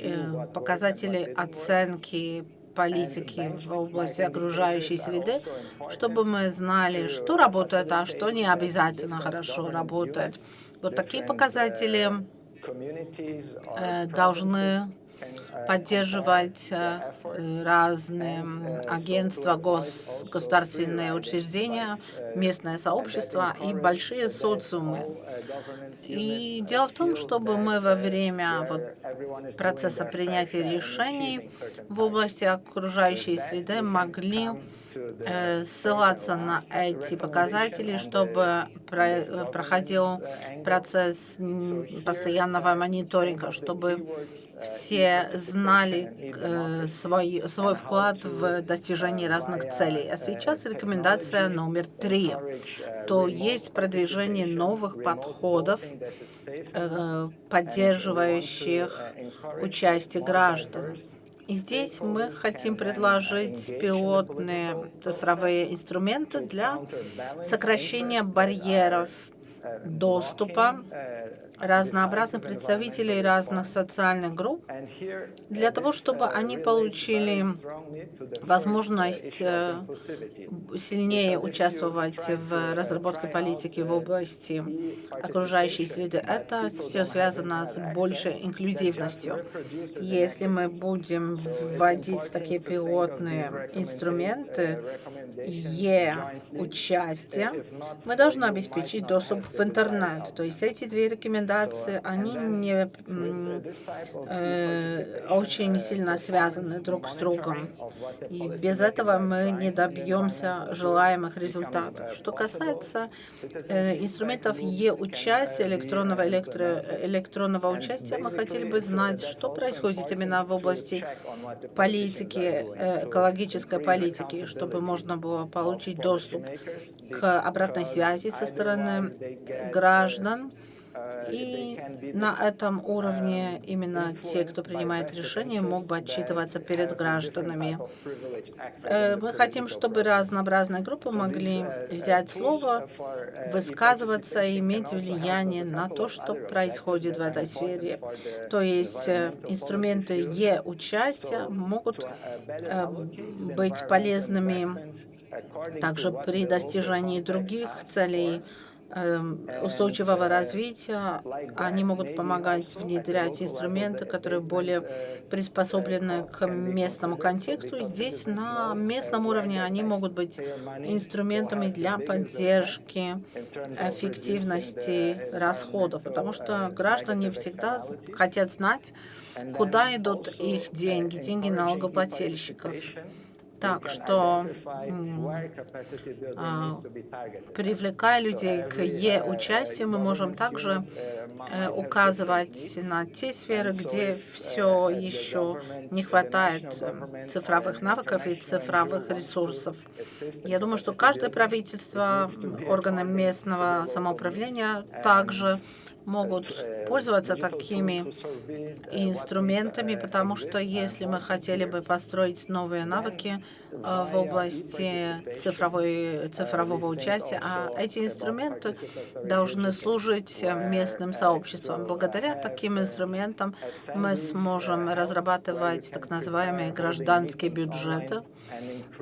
э, показателей оценки политики в области окружающей среды, чтобы мы знали, что работает, а что не обязательно хорошо работает. Вот такие показатели э, должны поддерживать э, разные агентства, гос, государственные учреждения, местное сообщество и большие социумы. И дело в том, чтобы мы во время вот, процесса принятия решений в области окружающей среды могли ссылаться на эти показатели, чтобы проходил процесс постоянного мониторинга, чтобы все знали э, свой, свой вклад в достижение разных целей. А сейчас рекомендация номер три. То есть продвижение новых подходов, э, поддерживающих участие граждан И здесь мы хотим предложить пилотные цифровые инструменты для сокращения барьеров доступа разнообразных представителей разных социальных групп для того, чтобы они получили возможность э, сильнее участвовать в разработке политики в области окружающей среды. Это все связано с большей инклюзивностью. Если мы будем вводить такие пилотные инструменты, Е-участие, мы должны обеспечить доступ в интернет. То есть эти две рекомендации, они не э, очень сильно связаны друг с другом. И без этого мы не добьемся желаемых результатов. Что касается э, инструментов Е-участия, электронного, электро, электронного участия, мы хотели бы знать, что происходит именно в области политики, э, экологической политики, чтобы можно было получить доступ к обратной связи со стороны граждан. И на этом уровне именно те, кто принимает решения, мог бы отчитываться перед гражданами. Э, мы хотим, чтобы разнообразные группы могли взять слово, высказываться и иметь влияние на то, что происходит в этой сфере. То есть э, инструменты Е-участия могут э, быть полезными также при достижении других целей устойчивого развития они могут помогать внедрять инструменты, которые более приспособлены к местному контексту. И здесь на местном уровне они могут быть инструментами для поддержки эффективности расходов, потому что граждане всегда хотят знать, куда идут их деньги, деньги налогоплательщиков. Так что, а, привлекая людей к Е-участию, мы можем также э, указывать на те сферы, где все еще не хватает э, цифровых навыков и цифровых ресурсов. Я думаю, что каждое правительство, органы местного самоуправления также могут пользоваться такими инструментами, потому что если мы хотели бы построить новые навыки в области цифровой, цифрового участия, а эти инструменты должны служить местным сообществам. Благодаря таким инструментам мы сможем разрабатывать так называемые гражданские бюджеты.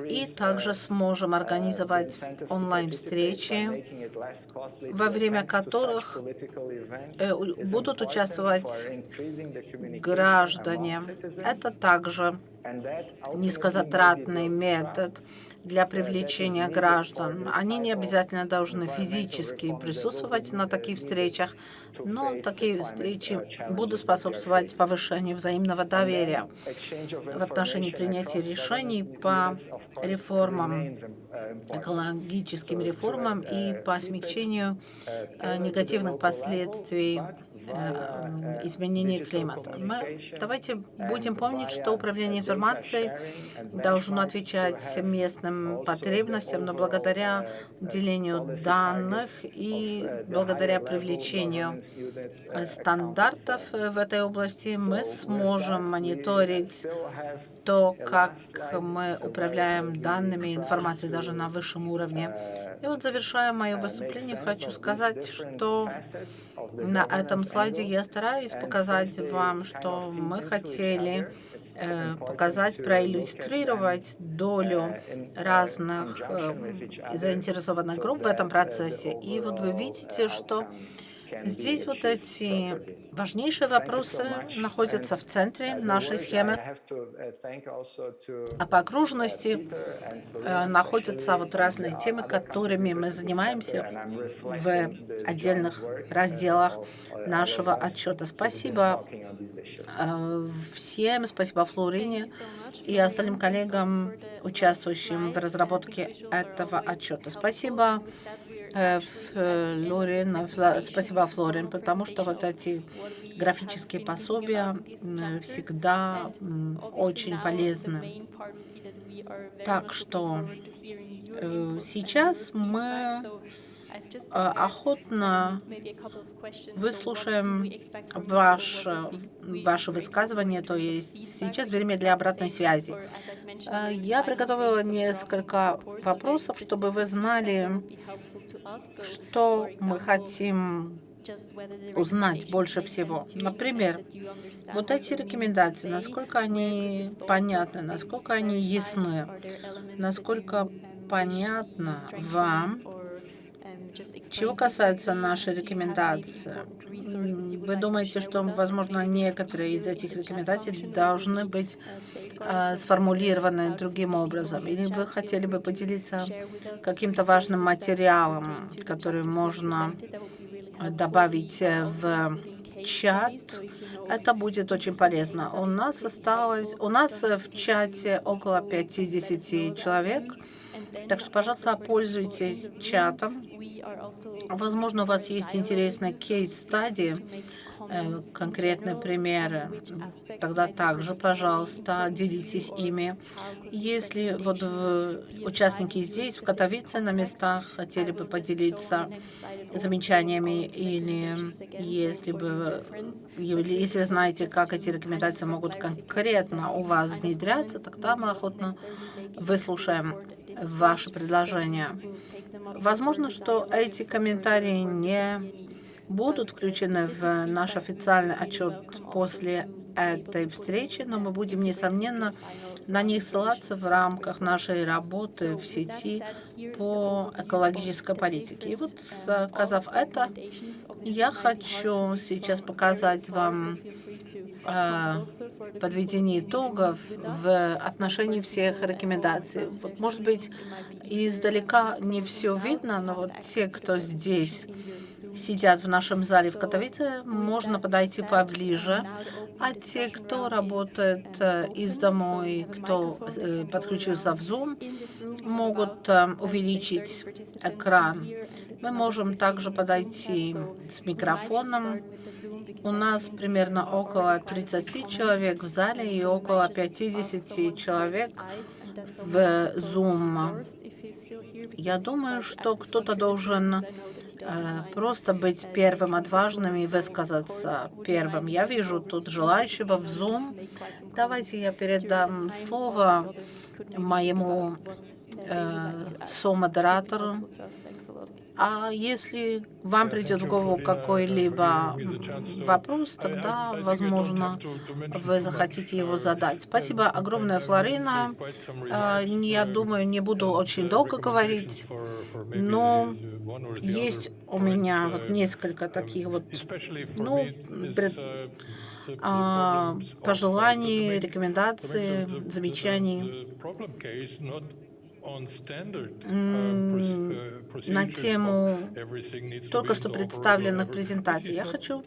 и также сможем организовать онлайн-встречи, во время которых Э, будут участвовать граждане. Это также низкозатратный метод для привлечения граждан. Они не обязательно должны физически присутствовать на таких встречах, но такие встречи будут способствовать повышению взаимного доверия в отношении принятия решений по реформам, экологическим реформам и по смягчению э, негативных последствий Э, изменения климата. Мы давайте будем помнить, что управление информацией должно отвечать местным потребностям, но благодаря делению данных и благодаря привлечению стандартов в этой области мы сможем мониторить то, как мы управляем данными, информацией даже на высшем уровне. И вот завершая мое выступление, хочу сказать, что на этом слайде я стараюсь показать вам, что мы хотели э, показать, проиллюстрировать долю разных э, заинтересованных групп в этом процессе. И вот вы видите, что Здесь вот эти важнейшие вопросы находятся в центре нашей схемы, а по окружности э, находятся вот разные темы, которыми мы занимаемся в отдельных разделах нашего отчета. Спасибо э, всем, спасибо Флорине и остальным коллегам, участвующим в разработке этого отчета. Спасибо Флорин, э, спасибо, Флорин, потому что вот эти графические пособия всегда очень полезны. Так что э, сейчас мы э, охотно выслушаем ваше, ваше высказывание, то есть сейчас время для обратной связи. Э, Я приготовила несколько вопросов, чтобы вы знали, что мы хотим узнать больше всего. Например, вот эти рекомендации, насколько они понятны, насколько они ясны, насколько понятно вам, чего касается нашей рекомендации. Вы думаете, что, возможно, некоторые из этих рекомендаций должны быть э, сформулированы другим образом? Или вы хотели бы поделиться каким-то важным материалом, который можно добавить в чат. Это будет очень полезно. У нас осталось, у нас в чате около 50 человек, так что, пожалуйста, пользуйтесь чатом. Возможно, у вас есть интересный кейс-стадии, Э, конкретные примеры, тогда также, пожалуйста, делитесь ими. Если вот участники здесь, в Катовице, на местах, хотели бы поделиться замечаниями, или если бы, если вы знаете, как эти рекомендации могут конкретно у вас внедряться, тогда мы охотно выслушаем ваши предложения. Возможно, что эти комментарии не будут включены в наш официальный отчет после этой встречи, но мы будем, несомненно, на них ссылаться в рамках нашей работы в сети по экологической политике. И вот, сказав это, я хочу сейчас показать вам э, подведение итогов в отношении всех рекомендаций. Вот, может быть, издалека не все видно, но вот те, кто здесь сидят в нашем зале в Катовице, можно подойти поближе. А те, кто работает э, из домой, кто э, подключился в Zoom, могут э, увеличить экран. Мы можем также подойти с микрофоном. У нас примерно около 30 человек в зале и около 50 человек в Zoom. Я думаю, что кто-то должен Э, просто быть первым отважным и высказаться первым. Я вижу тут желающего в Zoom. Давайте я передам слово моему э, со-модератору. А если вам придет в голову какой-либо вопрос, тогда, возможно, вы захотите его задать. Спасибо огромное, Флорина. А, я думаю, не буду очень долго говорить, но есть у меня вот несколько таких вот, ну, пред, а, пожеланий, рекомендаций, замечаний на тему только что представленных презентаций. Я хочу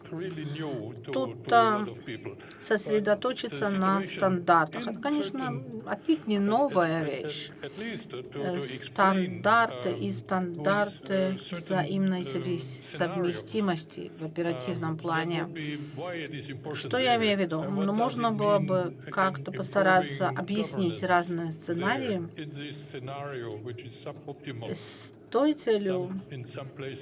тут а, сосредоточиться на стандартах. Это, конечно, отнюдь не новая вещь. Э, стандарты и стандарты взаимной совместимости в оперативном плане. Что я имею в виду? Ну, можно было бы как-то постараться объяснить разные сценарии, с той целью,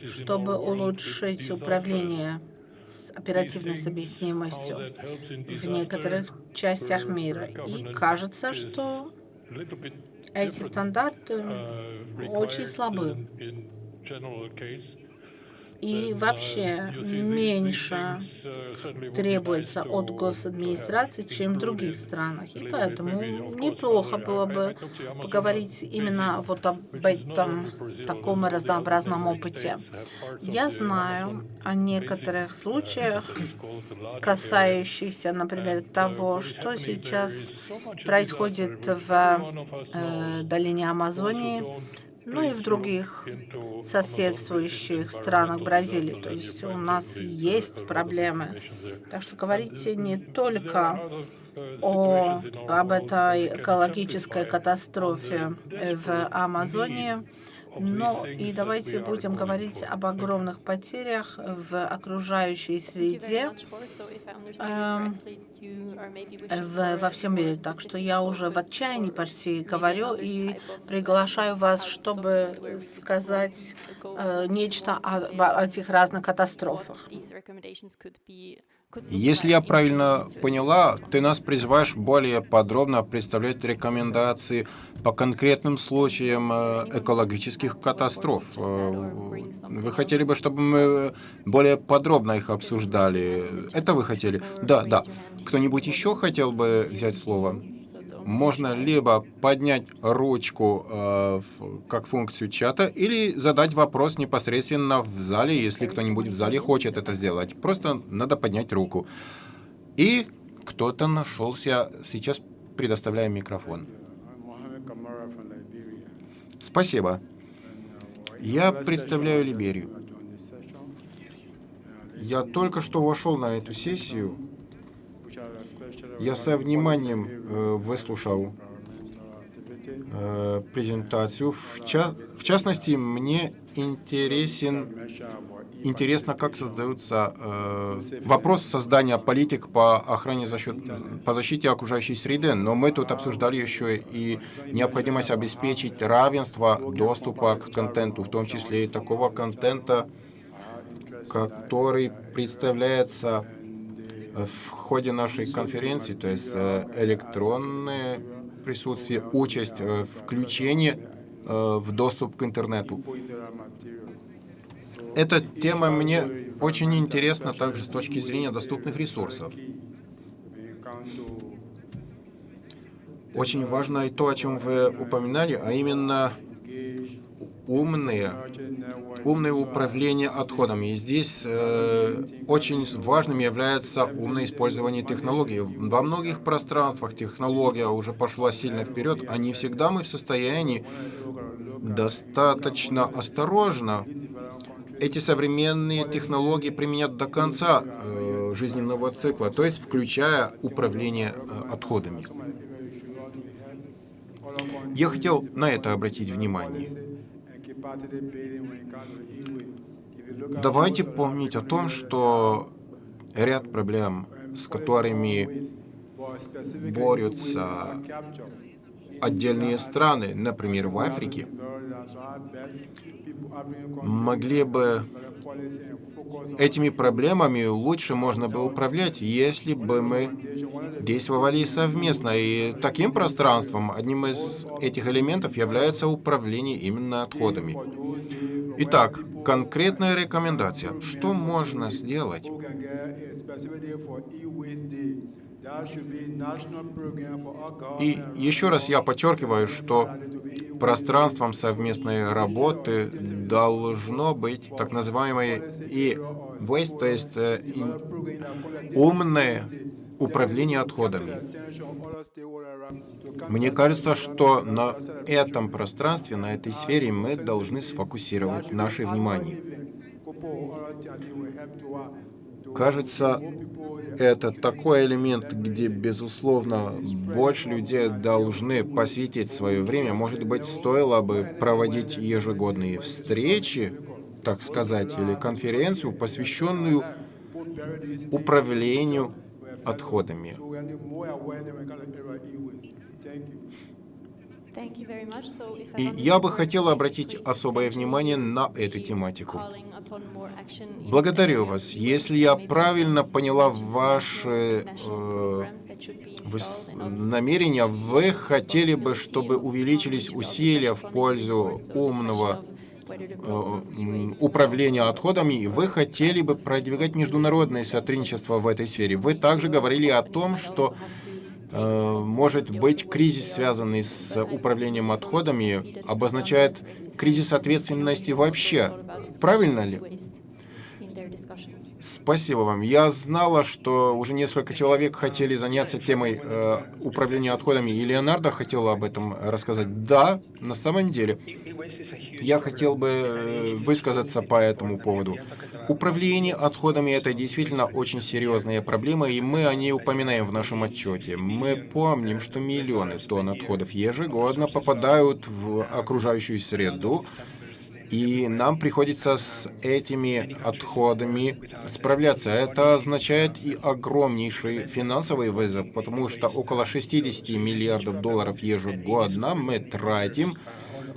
чтобы улучшить управление с оперативной совместимостью в некоторых частях мира. И кажется, что эти стандарты очень слабы и вообще меньше требуется от госадминистрации, чем в других странах. И поэтому неплохо было бы поговорить именно вот об этом таком разнообразном опыте. Я знаю о некоторых случаях, касающихся, например, того, что сейчас происходит в э, долине Амазонии, ну и в других соседствующих странах Бразилии. То есть у нас есть проблемы. Так что говорите не только о, об этой экологической катастрофе в Амазонии, Но и давайте будем говорить об огромных потерях в окружающей среде эм, в, во всем мире. Так что я уже в отчаянии почти говорю и приглашаю вас, чтобы сказать э, нечто о, о этих разных катастрофах. Если я правильно поняла, ты нас призываешь более подробно представлять рекомендации по конкретным случаям э, экологических катастроф. Э, вы хотели бы, чтобы мы более подробно их обсуждали? Это вы хотели? Да, да. Кто-нибудь еще хотел бы взять слово? Можно либо поднять ручку э, как функцию чата, или задать вопрос непосредственно в зале, если кто-нибудь в зале хочет это сделать. Просто надо поднять руку. И кто-то нашелся. Сейчас предоставляем микрофон. Спасибо. Я представляю Либерию. Я только что вошел на эту сессию я со вниманием э, выслушал э, презентацию. В, ча в частности, мне интересен, интересно, как создаются э, вопрос создания политик по охране за счет, по защите окружающей среды, но мы тут обсуждали еще и необходимость обеспечить равенство доступа к контенту, в том числе и такого контента, который представляется в ходе нашей конференции, то есть э, электронное присутствие, участь, э, включение э, в доступ к интернету. Эта тема мне очень интересна также с точки зрения доступных ресурсов. Очень важно и то, о чем вы упоминали, а именно умные, умное управление отходами. И здесь э, очень важным является умное использование технологий. Во многих пространствах технология уже пошла сильно вперед, а не всегда мы в состоянии достаточно осторожно эти современные технологии применять до конца э, жизненного цикла, то есть включая управление э, отходами. Я хотел на это обратить внимание. Давайте помнить о том, что ряд проблем, с которыми борются отдельные страны, например, в Африке, могли бы этими проблемами лучше можно бы управлять, если бы мы действовали совместно. И таким пространством, одним из этих элементов является управление именно отходами. Итак, конкретная рекомендация. Что можно сделать? И еще раз я подчеркиваю, что пространством совместной работы должно быть так называемое и waste, то есть э, умное управление отходами. Мне кажется, что на этом пространстве, на этой сфере мы должны сфокусировать наше внимание. Кажется, это такой элемент, где, безусловно, больше людей должны посвятить свое время. Может быть, стоило бы проводить ежегодные встречи, так сказать, или конференцию, посвященную управлению отходами. И я бы хотела обратить особое внимание на эту тематику. Благодарю вас. Если я правильно поняла ваши э, намерения, вы хотели бы, чтобы увеличились усилия в пользу умного э, управления отходами, и вы хотели бы продвигать международное сотрудничество в этой сфере. Вы также говорили о том, что Э, может быть, кризис, связанный с управлением отходами, обозначает кризис ответственности вообще. Правильно ли? Спасибо вам. Я знала, что уже несколько человек хотели заняться темой э, управления отходами, и Леонардо хотела об этом рассказать. Да, на самом деле, я хотел бы э, высказаться по этому поводу. Управление отходами – это действительно очень серьезная проблема, и мы о ней упоминаем в нашем отчете. Мы помним, что миллионы тонн отходов ежегодно попадают в окружающую среду, и нам приходится с этими отходами справляться. Это означает и огромнейший финансовый вызов, потому что около 60 миллиардов долларов ежегодно мы тратим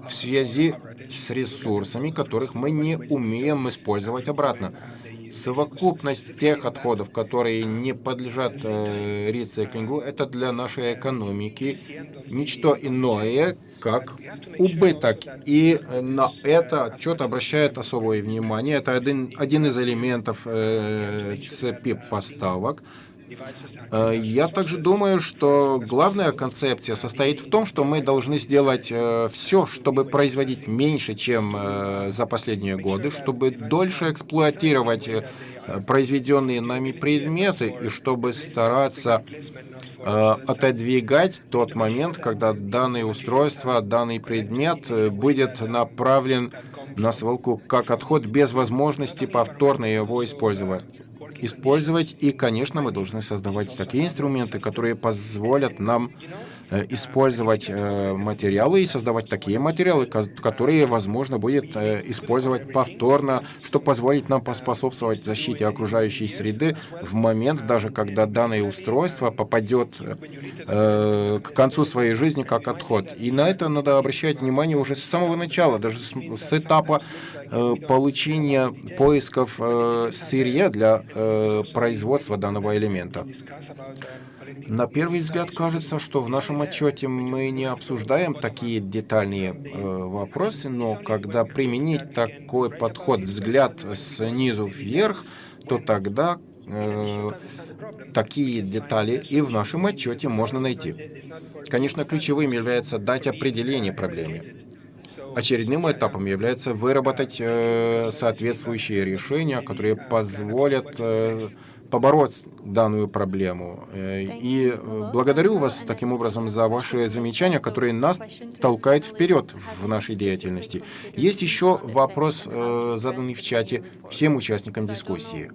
в связи с ресурсами, которых мы не умеем использовать обратно. Совокупность тех отходов, которые не подлежат э, рециклингу, это для нашей экономики ничто иное, как убыток. И на это отчет обращает особое внимание. Это один, один из элементов э, цепи поставок. Э, я также думаю, что главная концепция состоит в том, что мы должны сделать э, все, чтобы производить меньше, чем э, за последние годы, чтобы дольше эксплуатировать произведенные нами предметы и чтобы стараться отодвигать тот момент, когда данное устройство, данный предмет будет направлен на свалку как отход без возможности повторно его использовать использовать. И, конечно, мы должны создавать такие инструменты, которые позволят нам использовать э, материалы и создавать такие материалы, которые, возможно, будет э, использовать повторно, что позволит нам поспособствовать защите окружающей среды в момент, даже когда данное устройство попадет к концу своей жизни как отход. И на это надо обращать внимание уже с самого начала, даже с этапа получения поисков сырья для производства данного элемента. На первый взгляд кажется, что в нашем отчете мы не обсуждаем такие детальные э, вопросы, но когда применить такой подход, взгляд снизу вверх, то тогда э, такие детали и в нашем отчете можно найти. Конечно, ключевым является дать определение проблеме. Очередным этапом является выработать э, соответствующие решения, которые позволят э, побороть данную проблему. Э, и э, благодарю вас таким образом за ваши замечания, которые нас толкают вперед в нашей деятельности. Есть еще вопрос, э, заданный в чате всем участникам дискуссии.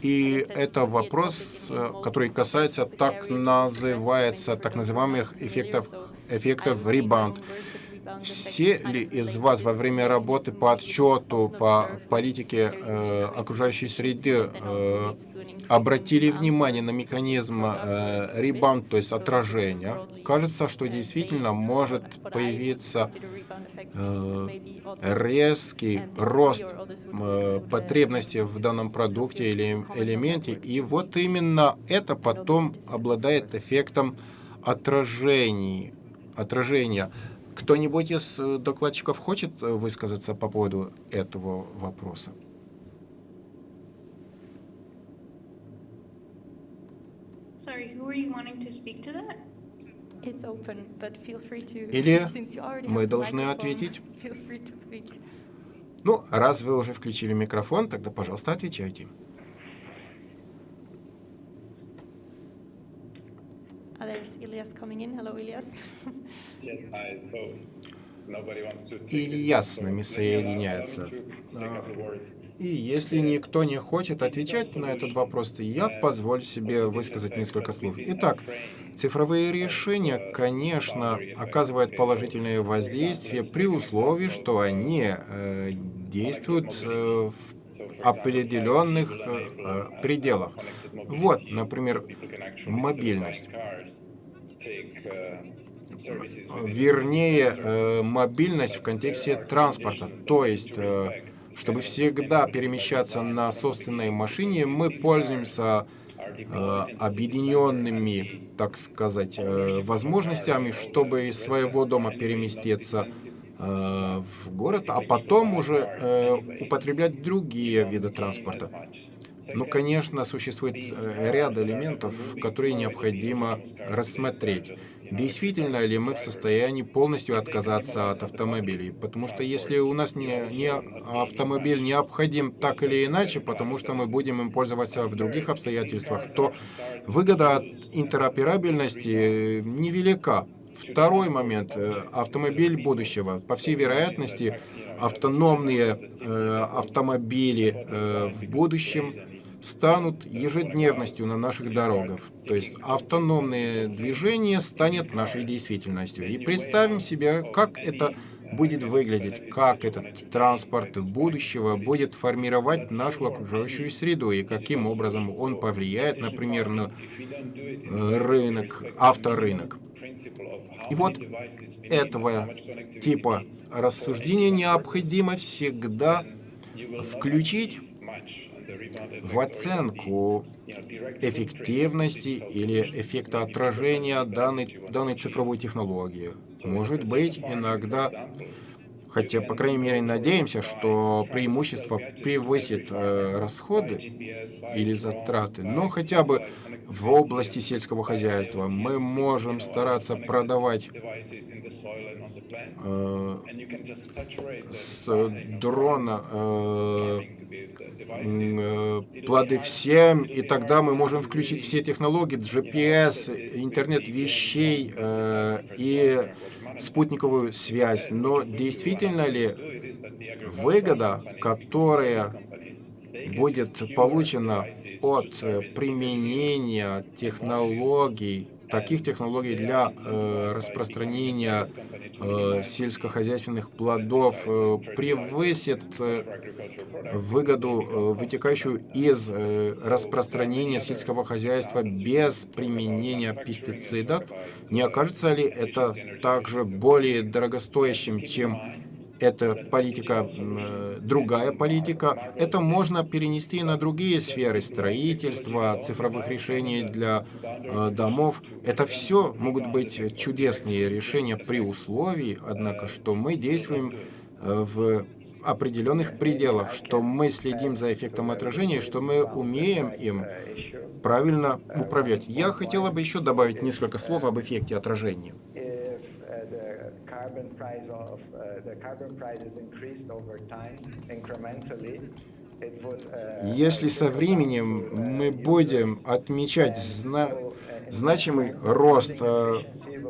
И это вопрос, который касается так называется, так называемых эффектов, эффектов ребаунд. Все ли из вас во время работы по отчету по политике э, окружающей среды э, обратили внимание на механизм э, ребаунд, то есть отражения? Кажется, что действительно может появиться э, резкий рост э, потребностей в данном продукте или элементе, и вот именно это потом обладает эффектом отражений, отражения. Кто-нибудь из э, докладчиков хочет э, высказаться по поводу этого вопроса? Или мы должны ответить? <laughs> Ну, раз вы уже включили микрофон, тогда, пожалуйста, отвечайте. Coming in. Hello, Ilias. Ильяс с нами соединяется. А, и если никто не хочет отвечать на этот вопрос, то я позволю себе высказать несколько слов. Итак, цифровые решения, конечно, оказывают положительное воздействие при условии, что они э, действуют э, в определенных э, пределах. Вот, например, мобильность вернее, э, мобильность в контексте транспорта. То есть, э, чтобы всегда перемещаться на собственной машине, мы пользуемся э, объединенными, так сказать, возможностями, чтобы из своего дома переместиться в город, а потом уже употреблять другие виды транспорта. Ну, конечно, существует э, ряд элементов, которые необходимо рассмотреть. Действительно ли мы в состоянии полностью отказаться от автомобилей? Потому что если у нас не, не автомобиль необходим так или иначе, потому что мы будем им пользоваться в других обстоятельствах, то выгода от интероперабельности невелика. Второй момент. э, Автомобиль будущего. По всей вероятности, автономные э, автомобили э, в будущем станут ежедневностью на наших дорогах. То есть автономное движение станет нашей действительностью. И представим себе, как это будет выглядеть, как этот транспорт будущего будет формировать нашу окружающую среду и каким образом он повлияет, например, на э, рынок, авторынок. И вот этого типа рассуждения необходимо всегда включить в оценку эффективности или эффекта отражения данной, данной цифровой технологии. Может быть, иногда, хотя, по крайней мере, надеемся, что преимущество превысит э, расходы или затраты, но хотя бы в области сельского хозяйства мы можем стараться продавать э, с дрона э, э, плоды всем, и тогда мы можем включить все технологии, GPS, интернет вещей э, и спутниковую связь. Но действительно ли выгода, которая будет получена от э, применения технологий, таких технологий для э, распространения э, сельскохозяйственных плодов э, превысит выгоду, вытекающую из распространения сельского хозяйства без применения пестицидов, не окажется ли это также более дорогостоящим, чем эта политика, э, другая политика. Это можно перенести на другие сферы строительства, цифровых решений для э, домов. Это все могут быть чудесные решения при условии, однако, что мы действуем э, в определенных пределах, что мы следим за эффектом отражения, что мы умеем им правильно управлять. Я хотела бы еще добавить несколько слов об эффекте отражения. Carbon price of uh, the carbon prices increased over time incrementally, uh, Если со временем мы будем отмечать зна значимый рост э,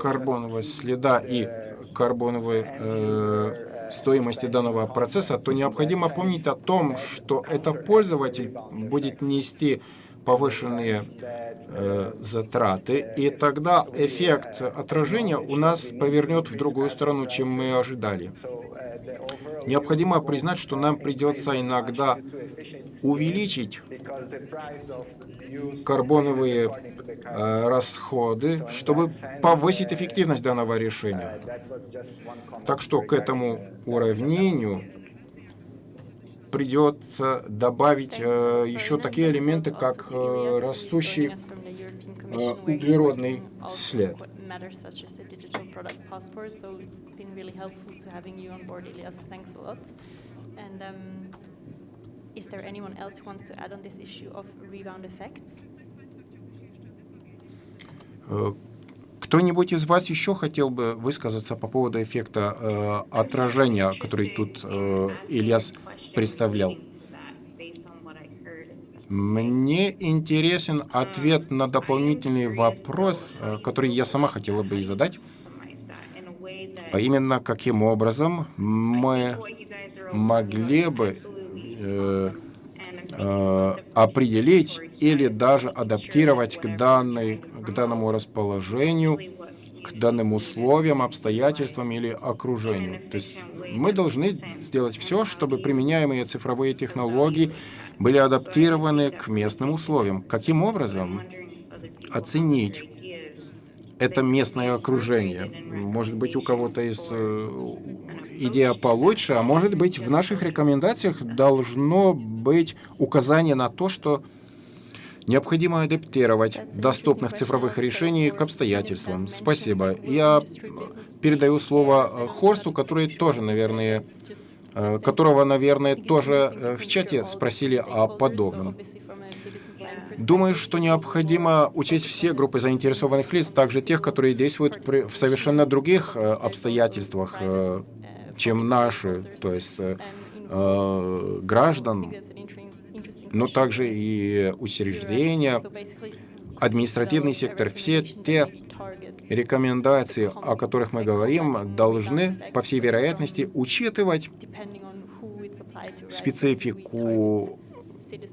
карбонового следа и карбоновой э, стоимости данного процесса, то необходимо помнить о том, что это пользователь будет нести повышенные э, затраты, и тогда эффект отражения у нас повернет в другую сторону, чем мы ожидали. Необходимо признать, что нам придется иногда увеличить карбоновые э, расходы, чтобы повысить эффективность данного решения. Так что к этому уравнению придется добавить э, еще такие элементы, как э, растущий э, углеродный след. And um, is there anyone else who wants to add on this issue of rebound effects? Кто-нибудь из вас еще хотел бы высказаться по поводу эффекта э, отражения, который тут э, Ильяс представлял? Мне интересен ответ на дополнительный вопрос, э, который я сама хотела бы и задать, а именно, каким образом мы могли бы э, э, определить или даже адаптировать к, данной, к данному расположению, к данным условиям, обстоятельствам или окружению. То есть мы должны сделать все, чтобы применяемые цифровые технологии были адаптированы к местным условиям. Каким образом оценить это местное окружение? Может быть, у кого-то есть идея получше, а может быть, в наших рекомендациях должно быть указание на то, что необходимо адаптировать доступных цифровых решений к обстоятельствам. Спасибо. Я передаю слово э, Хорсту, который тоже, наверное, э, которого, наверное, тоже э, в чате спросили о подобном. Думаю, что необходимо учесть все группы заинтересованных лиц, также тех, которые действуют при, в совершенно других обстоятельствах, чем наши, то есть э, э, граждан, но также и учреждения, административный сектор, все те рекомендации, о которых мы говорим, должны, по всей вероятности, учитывать специфику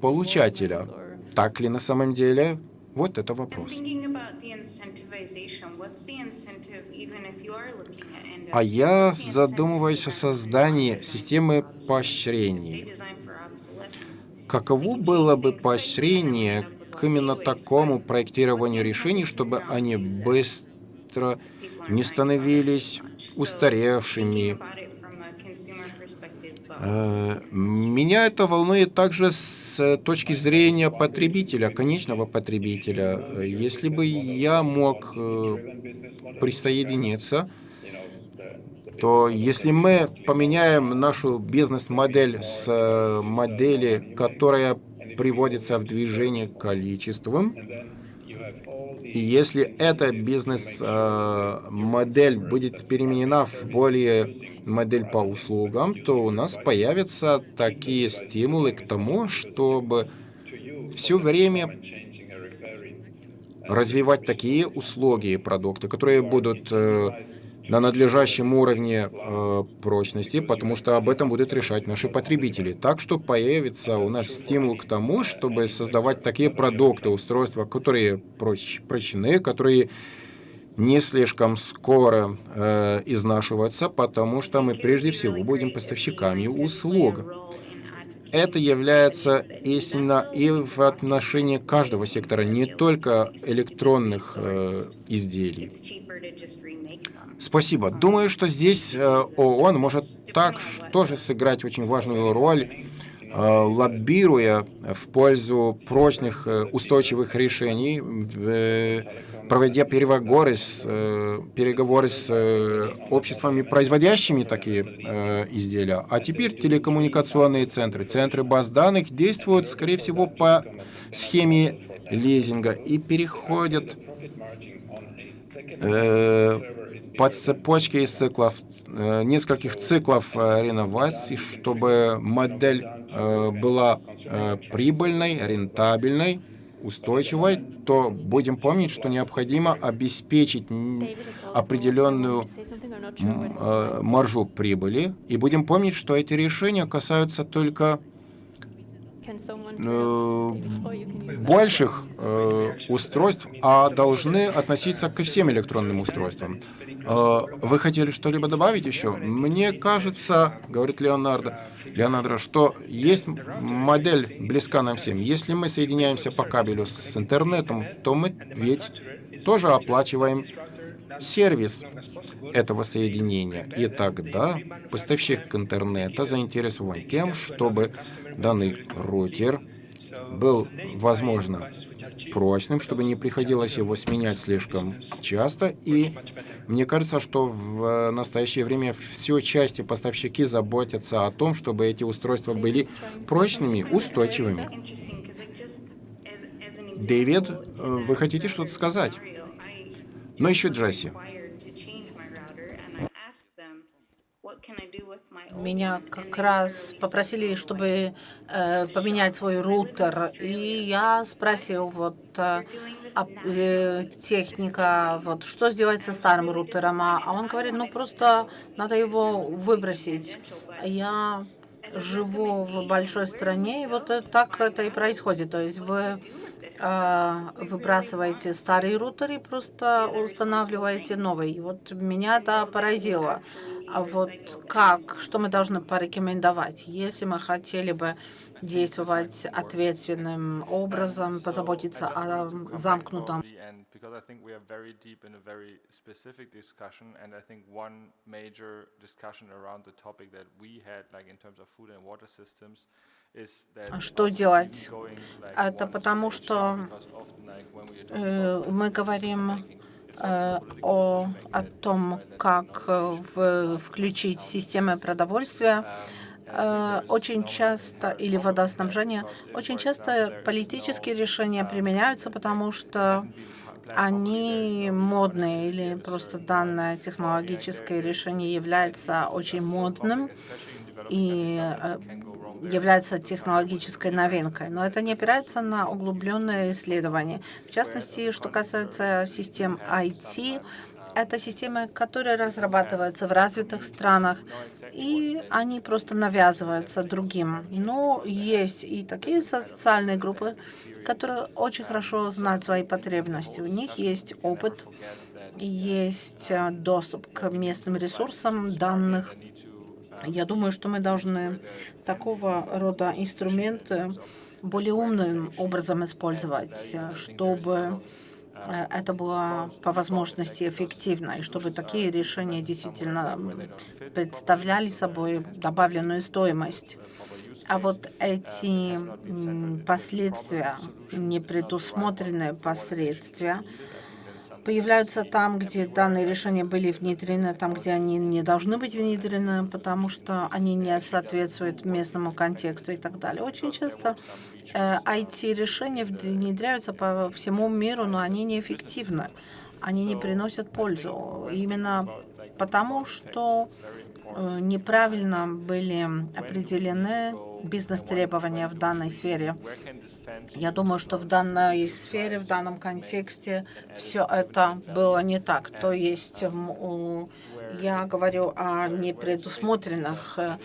получателя. Так ли на самом деле? Вот это вопрос. А я задумываюсь о создании системы поощрений. Каково было бы поощрение к именно такому проектированию решений, чтобы они быстро не становились устаревшими, Э, меня это волнует также с точки зрения потребителя, конечного потребителя. Если бы я мог э, присоединиться, то если мы поменяем нашу бизнес-модель с э, модели, которая приводится в движение количеством, и если эта бизнес-модель будет переменена в более модель по услугам, то у нас появятся такие стимулы к тому, чтобы все время развивать такие услуги и продукты, которые будут э, на надлежащем уровне э, прочности, потому что об этом будут решать наши потребители. Так что появится у нас стимул к тому, чтобы создавать такие продукты, устройства, которые проч прочны, которые не слишком скоро э, изнашиваться, потому что мы прежде всего будем поставщиками услуг. Это является истинно и в отношении каждого сектора, не только электронных э, изделий. Спасибо. Думаю, что здесь э, ООН может так тоже сыграть очень важную роль, э, лоббируя в пользу прочных, э, устойчивых решений, проводя переговоры с, переговоры с обществами, производящими такие изделия. А теперь телекоммуникационные центры, центры баз данных действуют, скорее всего, по схеме лизинга и переходят по цепочке из циклов, э, нескольких циклов э, реновации, чтобы модель э, была прибыльной, рентабельной, устойчивой, то будем помнить, что необходимо обеспечить определенную маржу прибыли, и будем помнить, что эти решения касаются только Э, больших э, устройств, а должны относиться ко всем электронным устройствам. Э, вы хотели что-либо добавить еще? Мне кажется, говорит Леонардо, Леонардо, что есть модель близка нам всем. Если мы соединяемся по кабелю с интернетом, то мы ведь тоже оплачиваем сервис этого соединения. И тогда поставщик интернета заинтересован тем, чтобы данный роутер был, возможно, прочным, чтобы не приходилось его сменять слишком часто. И мне кажется, что в настоящее время все части поставщики заботятся о том, чтобы эти устройства были прочными, устойчивыми. Дэвид, вы хотите что-то сказать? Но еще Джесси. Меня как раз попросили, чтобы э, поменять свой рутер, и я спросил вот э, э, техника, вот что сделать со старым рутером, а, он говорит, ну просто надо его выбросить. Я живу в большой стране, и вот так это и происходит. То есть вы э, выбрасываете старый рутер и просто устанавливаете новый. И вот меня это поразило. А вот как, что мы должны порекомендовать, если мы хотели бы действовать ответственным образом, позаботиться о замкнутом because I think we are very deep in a very specific discussion, and I think one major discussion around the topic that we had, like in terms of food and water systems, что делать? Это потому, что э, мы говорим э, о, о том, как в, включить системы продовольствия. Э, очень часто, или водоснабжение, очень часто политические решения применяются, потому что они модные или просто данное технологическое решение является очень модным и э, является технологической новинкой, но это не опирается на углубленное исследование. В частности, что касается систем IT, это системы, которые разрабатываются в развитых странах, и они просто навязываются другим. Но есть и такие социальные группы, которые очень хорошо знают свои потребности. У них есть опыт, есть э, доступ к местным ресурсам данных. Я думаю, что мы должны такого рода инструменты более умным образом использовать, э, чтобы это было по возможности эффективно, и чтобы такие решения действительно представляли собой добавленную стоимость. А вот эти последствия, непредусмотренные последствия, появляются там, где данные решения были внедрены, там, где они не должны быть внедрены, потому что они не соответствуют местному контексту и так далее. Очень часто э, IT-решения внедряются по всему миру, но они неэффективны, они не приносят пользу. Именно потому, что э, неправильно были определены бизнес-требования в данной сфере. Я думаю, что в данной сфере, в данном контексте все это было не так. То есть я говорю о непредусмотренных э,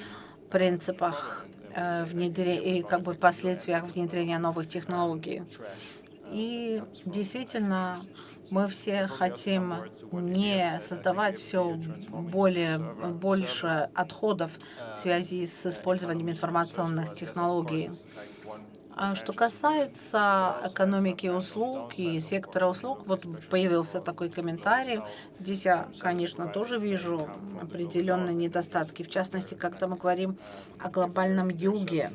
принципах э, внедрения и как бы последствиях внедрения новых технологий. И действительно, мы все хотим не создавать все более, больше отходов в связи с использованием информационных технологий. А что касается экономики услуг и сектора услуг, вот появился такой комментарий. Здесь я, конечно, тоже вижу определенные недостатки. В частности, когда мы говорим о глобальном юге,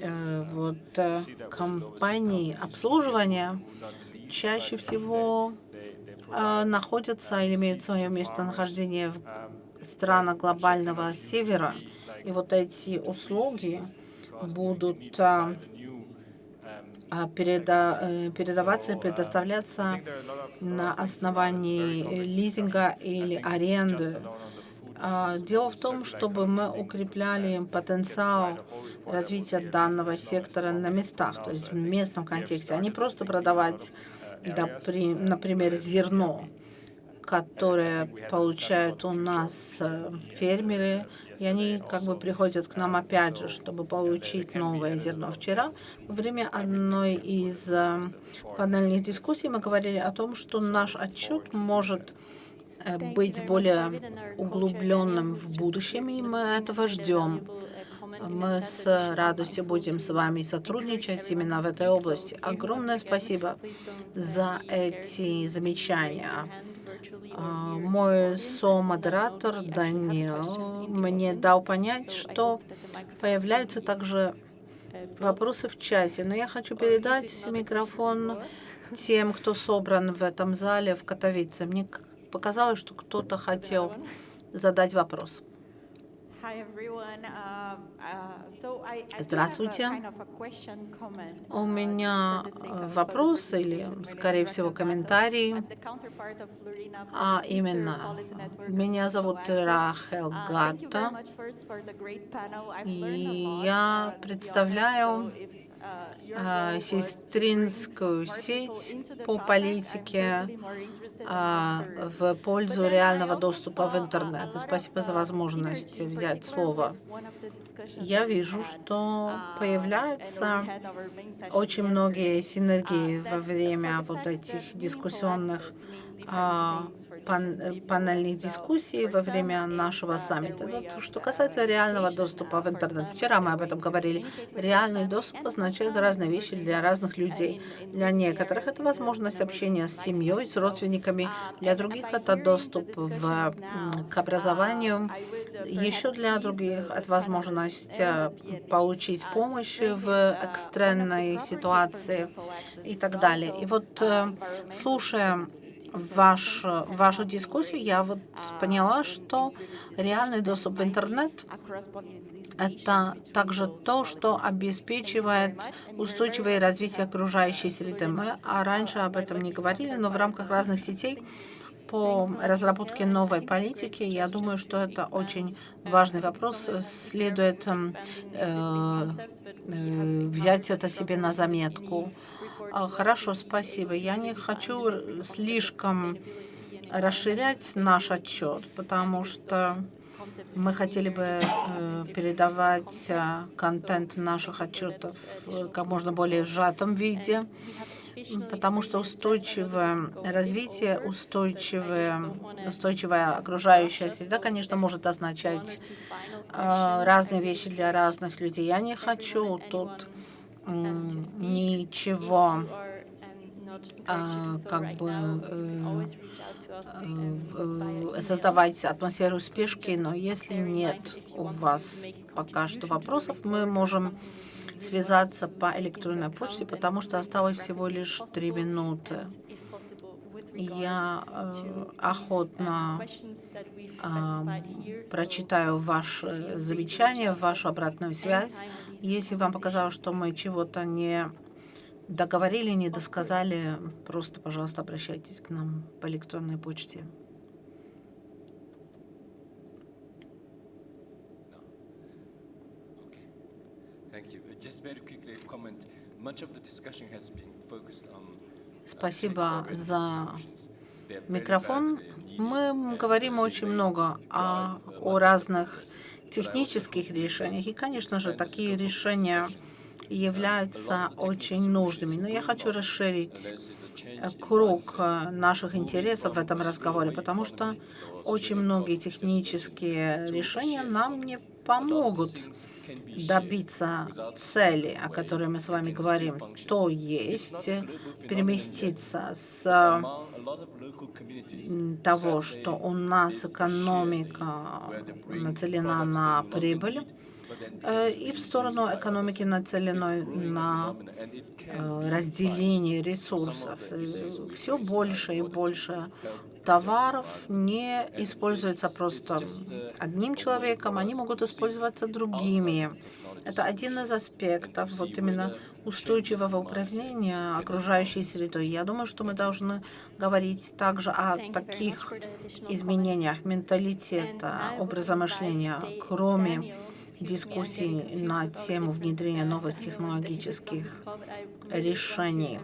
э, вот э, компании обслуживания чаще всего э, находятся или имеют свое местонахождение в странах глобального севера. И вот эти услуги будут а, а, э, передаваться и предоставляться на основании лизинга или аренды. А, дело в том, чтобы мы укрепляли потенциал развития данного сектора на местах, то есть в местном контексте, а не просто продавать, например, зерно, которое получают у нас э, фермеры, и они как бы приходят к нам опять же, чтобы получить новое зерно. Вчера во время одной из э, панельных дискуссий мы говорили о том, что наш отчет может э, быть более углубленным в будущем, и мы этого ждем. Мы с радостью будем с вами сотрудничать именно в этой области. Огромное спасибо за эти замечания. А, мой со-модератор Даниэл мне дал понять, что появляются также вопросы в чате. Но я хочу передать микрофон тем, кто собран в этом зале в Катовице. Мне показалось, что кто-то хотел задать вопрос. Uh, uh, Здравствуйте. У меня э, вопрос или, скорее всего, комментарий. А именно, меня зовут Рахел uh, Гатта, и я представляю сестринскую сеть по политике а, в пользу реального доступа в интернет. Спасибо за возможность взять слово. Я вижу, что появляются очень многие синергии во время вот этих дискуссионных а, пан панельных дискуссий во время нашего саммита. Вот, что касается реального доступа в интернет, вчера мы об этом говорили. Реальный доступ означает разные вещи для разных людей. Для некоторых это возможность общения с семьей, с родственниками, для других это доступ в, к образованию, еще для других это возможность э, получить помощь в экстренной ситуации и так далее. И вот, э, слушая ваш, вашу дискуссию, я вот поняла, что реальный доступ в интернет – это также то, что обеспечивает устойчивое развитие окружающей среды. Мы а раньше об этом не говорили, но в рамках разных сетей по разработке новой политики, я думаю, что это очень важный вопрос. Следует э, э, взять это себе на заметку. А, хорошо, спасибо. Я не хочу слишком расширять наш отчет, потому что мы хотели бы э, передавать э, контент наших отчетов как можно более сжатом виде, потому что устойчивое развитие, устойчивая, устойчивая окружающая среда, конечно, может означать э, разные вещи для разных людей. Я не хочу тут ничего а, как бы э, э, создавать атмосферу спешки, но если нет у вас пока что вопросов, мы можем связаться по электронной почте, потому что осталось всего лишь три минуты. Я э, охотно э, прочитаю ваши замечания, вашу обратную связь. Если вам показалось, что мы чего-то не договорили, не досказали, просто, пожалуйста, обращайтесь к нам по электронной почте. Спасибо за микрофон. Мы говорим очень много о, о разных технических решениях. И, конечно же, такие решения являются очень нужными. Но я хочу расширить круг наших интересов в этом разговоре, потому что очень многие технические решения нам не помогут добиться цели, о которой мы с вами говорим, то есть переместиться с того, что у нас экономика нацелена на прибыль, и в сторону экономики, нацеленной на э, разделение ресурсов. Все больше и больше товаров не используется просто одним человеком, они могут использоваться другими. Это один из аспектов вот именно устойчивого управления окружающей средой. Я думаю, что мы должны говорить также о таких изменениях менталитета, образа мышления, кроме дискуссий на тему внедрения новых технологических решений.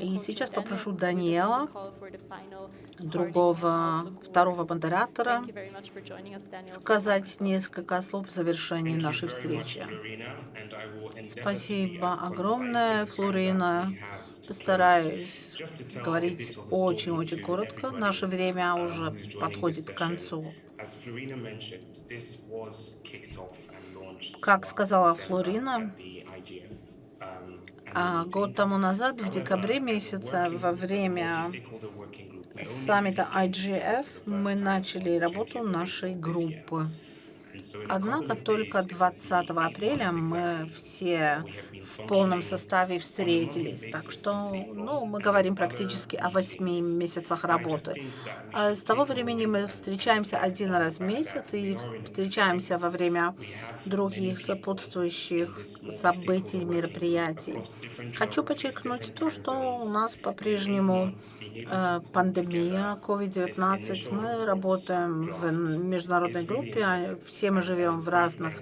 И сейчас попрошу Даниэла, другого, второго модератора, сказать несколько слов в завершении нашей встречи. Спасибо огромное, Флорина. Постараюсь говорить очень-очень коротко. Наше время уже подходит к концу. Как сказала Флорина, а год тому назад, в декабре месяце, во время саммита IGF, мы начали работу нашей группы. Однако только 20 апреля мы все в полном составе встретились. Так что ну, мы говорим практически о восьми месяцах работы. А с того времени мы встречаемся один раз в месяц и встречаемся во время других сопутствующих событий, мероприятий. Хочу подчеркнуть то, что у нас по-прежнему э, пандемия COVID-19. Мы работаем в международной группе, а все мы живем в разных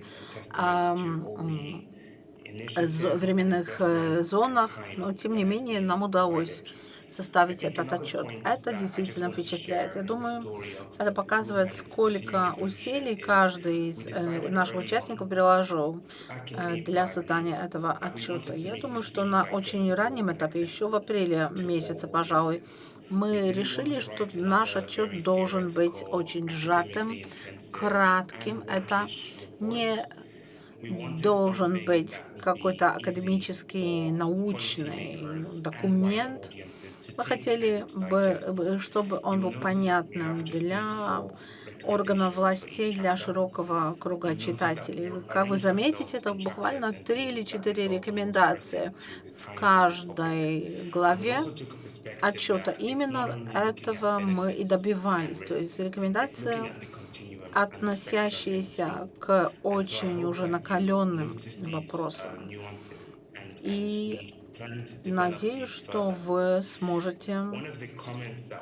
временных э, зонах, но тем не менее нам удалось составить этот отчет. Это действительно впечатляет. Я думаю, это показывает, сколько усилий каждый из э, наших участников приложил э, для создания этого отчета. Я думаю, что на очень раннем этапе, еще в апреле месяце, пожалуй, мы решили, что наш отчет должен быть очень сжатым, кратким. Это не должен быть какой-то академический, научный документ. Мы хотели бы, чтобы он был понятным для органов властей для широкого круга читателей. Как вы заметите, это буквально три или четыре рекомендации в каждой главе отчета. Именно этого мы и добивались. То есть рекомендации, относящиеся к очень уже накаленным вопросам. И Надеюсь, что вы сможете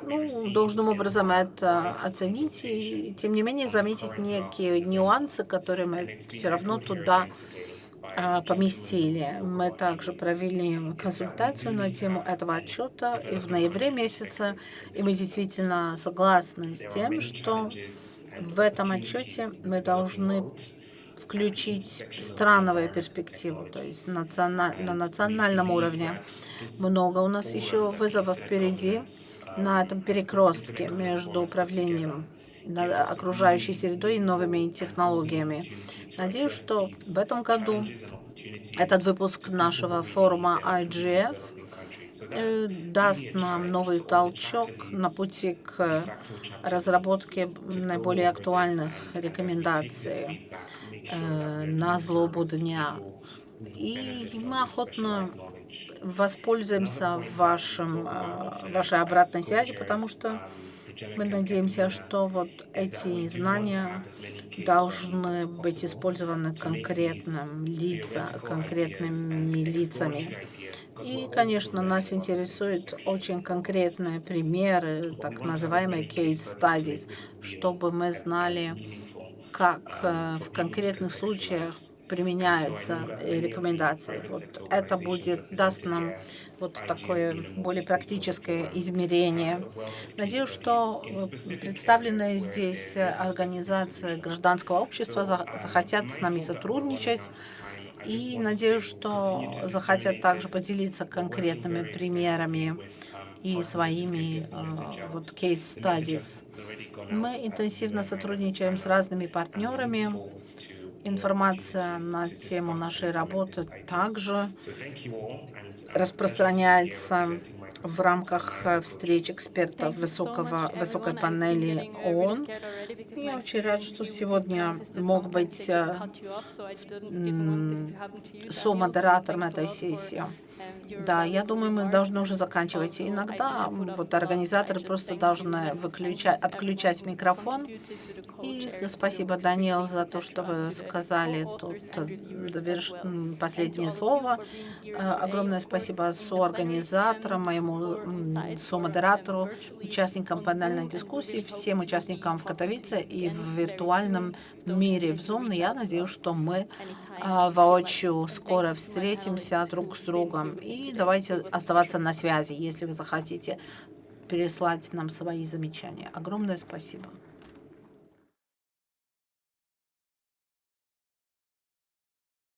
ну, должным образом это оценить и, тем не менее, заметить некие нюансы, которые мы все равно туда а, поместили. Мы также провели консультацию на тему этого отчета и в ноябре месяце, и мы действительно согласны с тем, что в этом отчете мы должны включить страновую перспективу, то есть националь, на национальном уровне. Много у нас еще вызовов впереди на этом перекрестке между управлением окружающей средой и новыми технологиями. Надеюсь, что в этом году этот выпуск нашего форума IGF э, даст нам новый толчок на пути к разработке наиболее актуальных рекомендаций э, на злобу дня. И мы охотно воспользуемся вашим, э, вашей обратной связью, потому что мы надеемся, что вот эти знания должны быть использованы конкретным лица, конкретными лицами. И, конечно, нас интересуют очень конкретные примеры, так называемые case studies, чтобы мы знали, как э, в конкретных случаях применяются рекомендации. Вот это будет, даст нам вот такое более практическое измерение. Надеюсь, что представленные здесь организации гражданского общества захотят с нами сотрудничать. И надеюсь, что захотят также поделиться конкретными примерами и своими э, вот studies. Мы интенсивно сотрудничаем с разными партнерами. Информация на тему нашей работы также распространяется в рамках э, встреч экспертов высокого, высокой панели ООН. Я очень рад, что сегодня мог быть э, со-модератором этой сессии. Да, я думаю, мы должны уже заканчивать. иногда вот организаторы просто должны выключать, отключать микрофон. И спасибо, Даниэл, за то, что вы сказали тут заверш... последнее слово. Э, огромное спасибо соорганизаторам, моему со-модератору, участникам панельной дискуссии, всем участникам в Катовице и в виртуальном мире в Zoom. Я надеюсь, что мы воочию скоро встретимся друг с другом. И давайте оставаться на связи, если вы захотите переслать нам свои замечания. Огромное спасибо.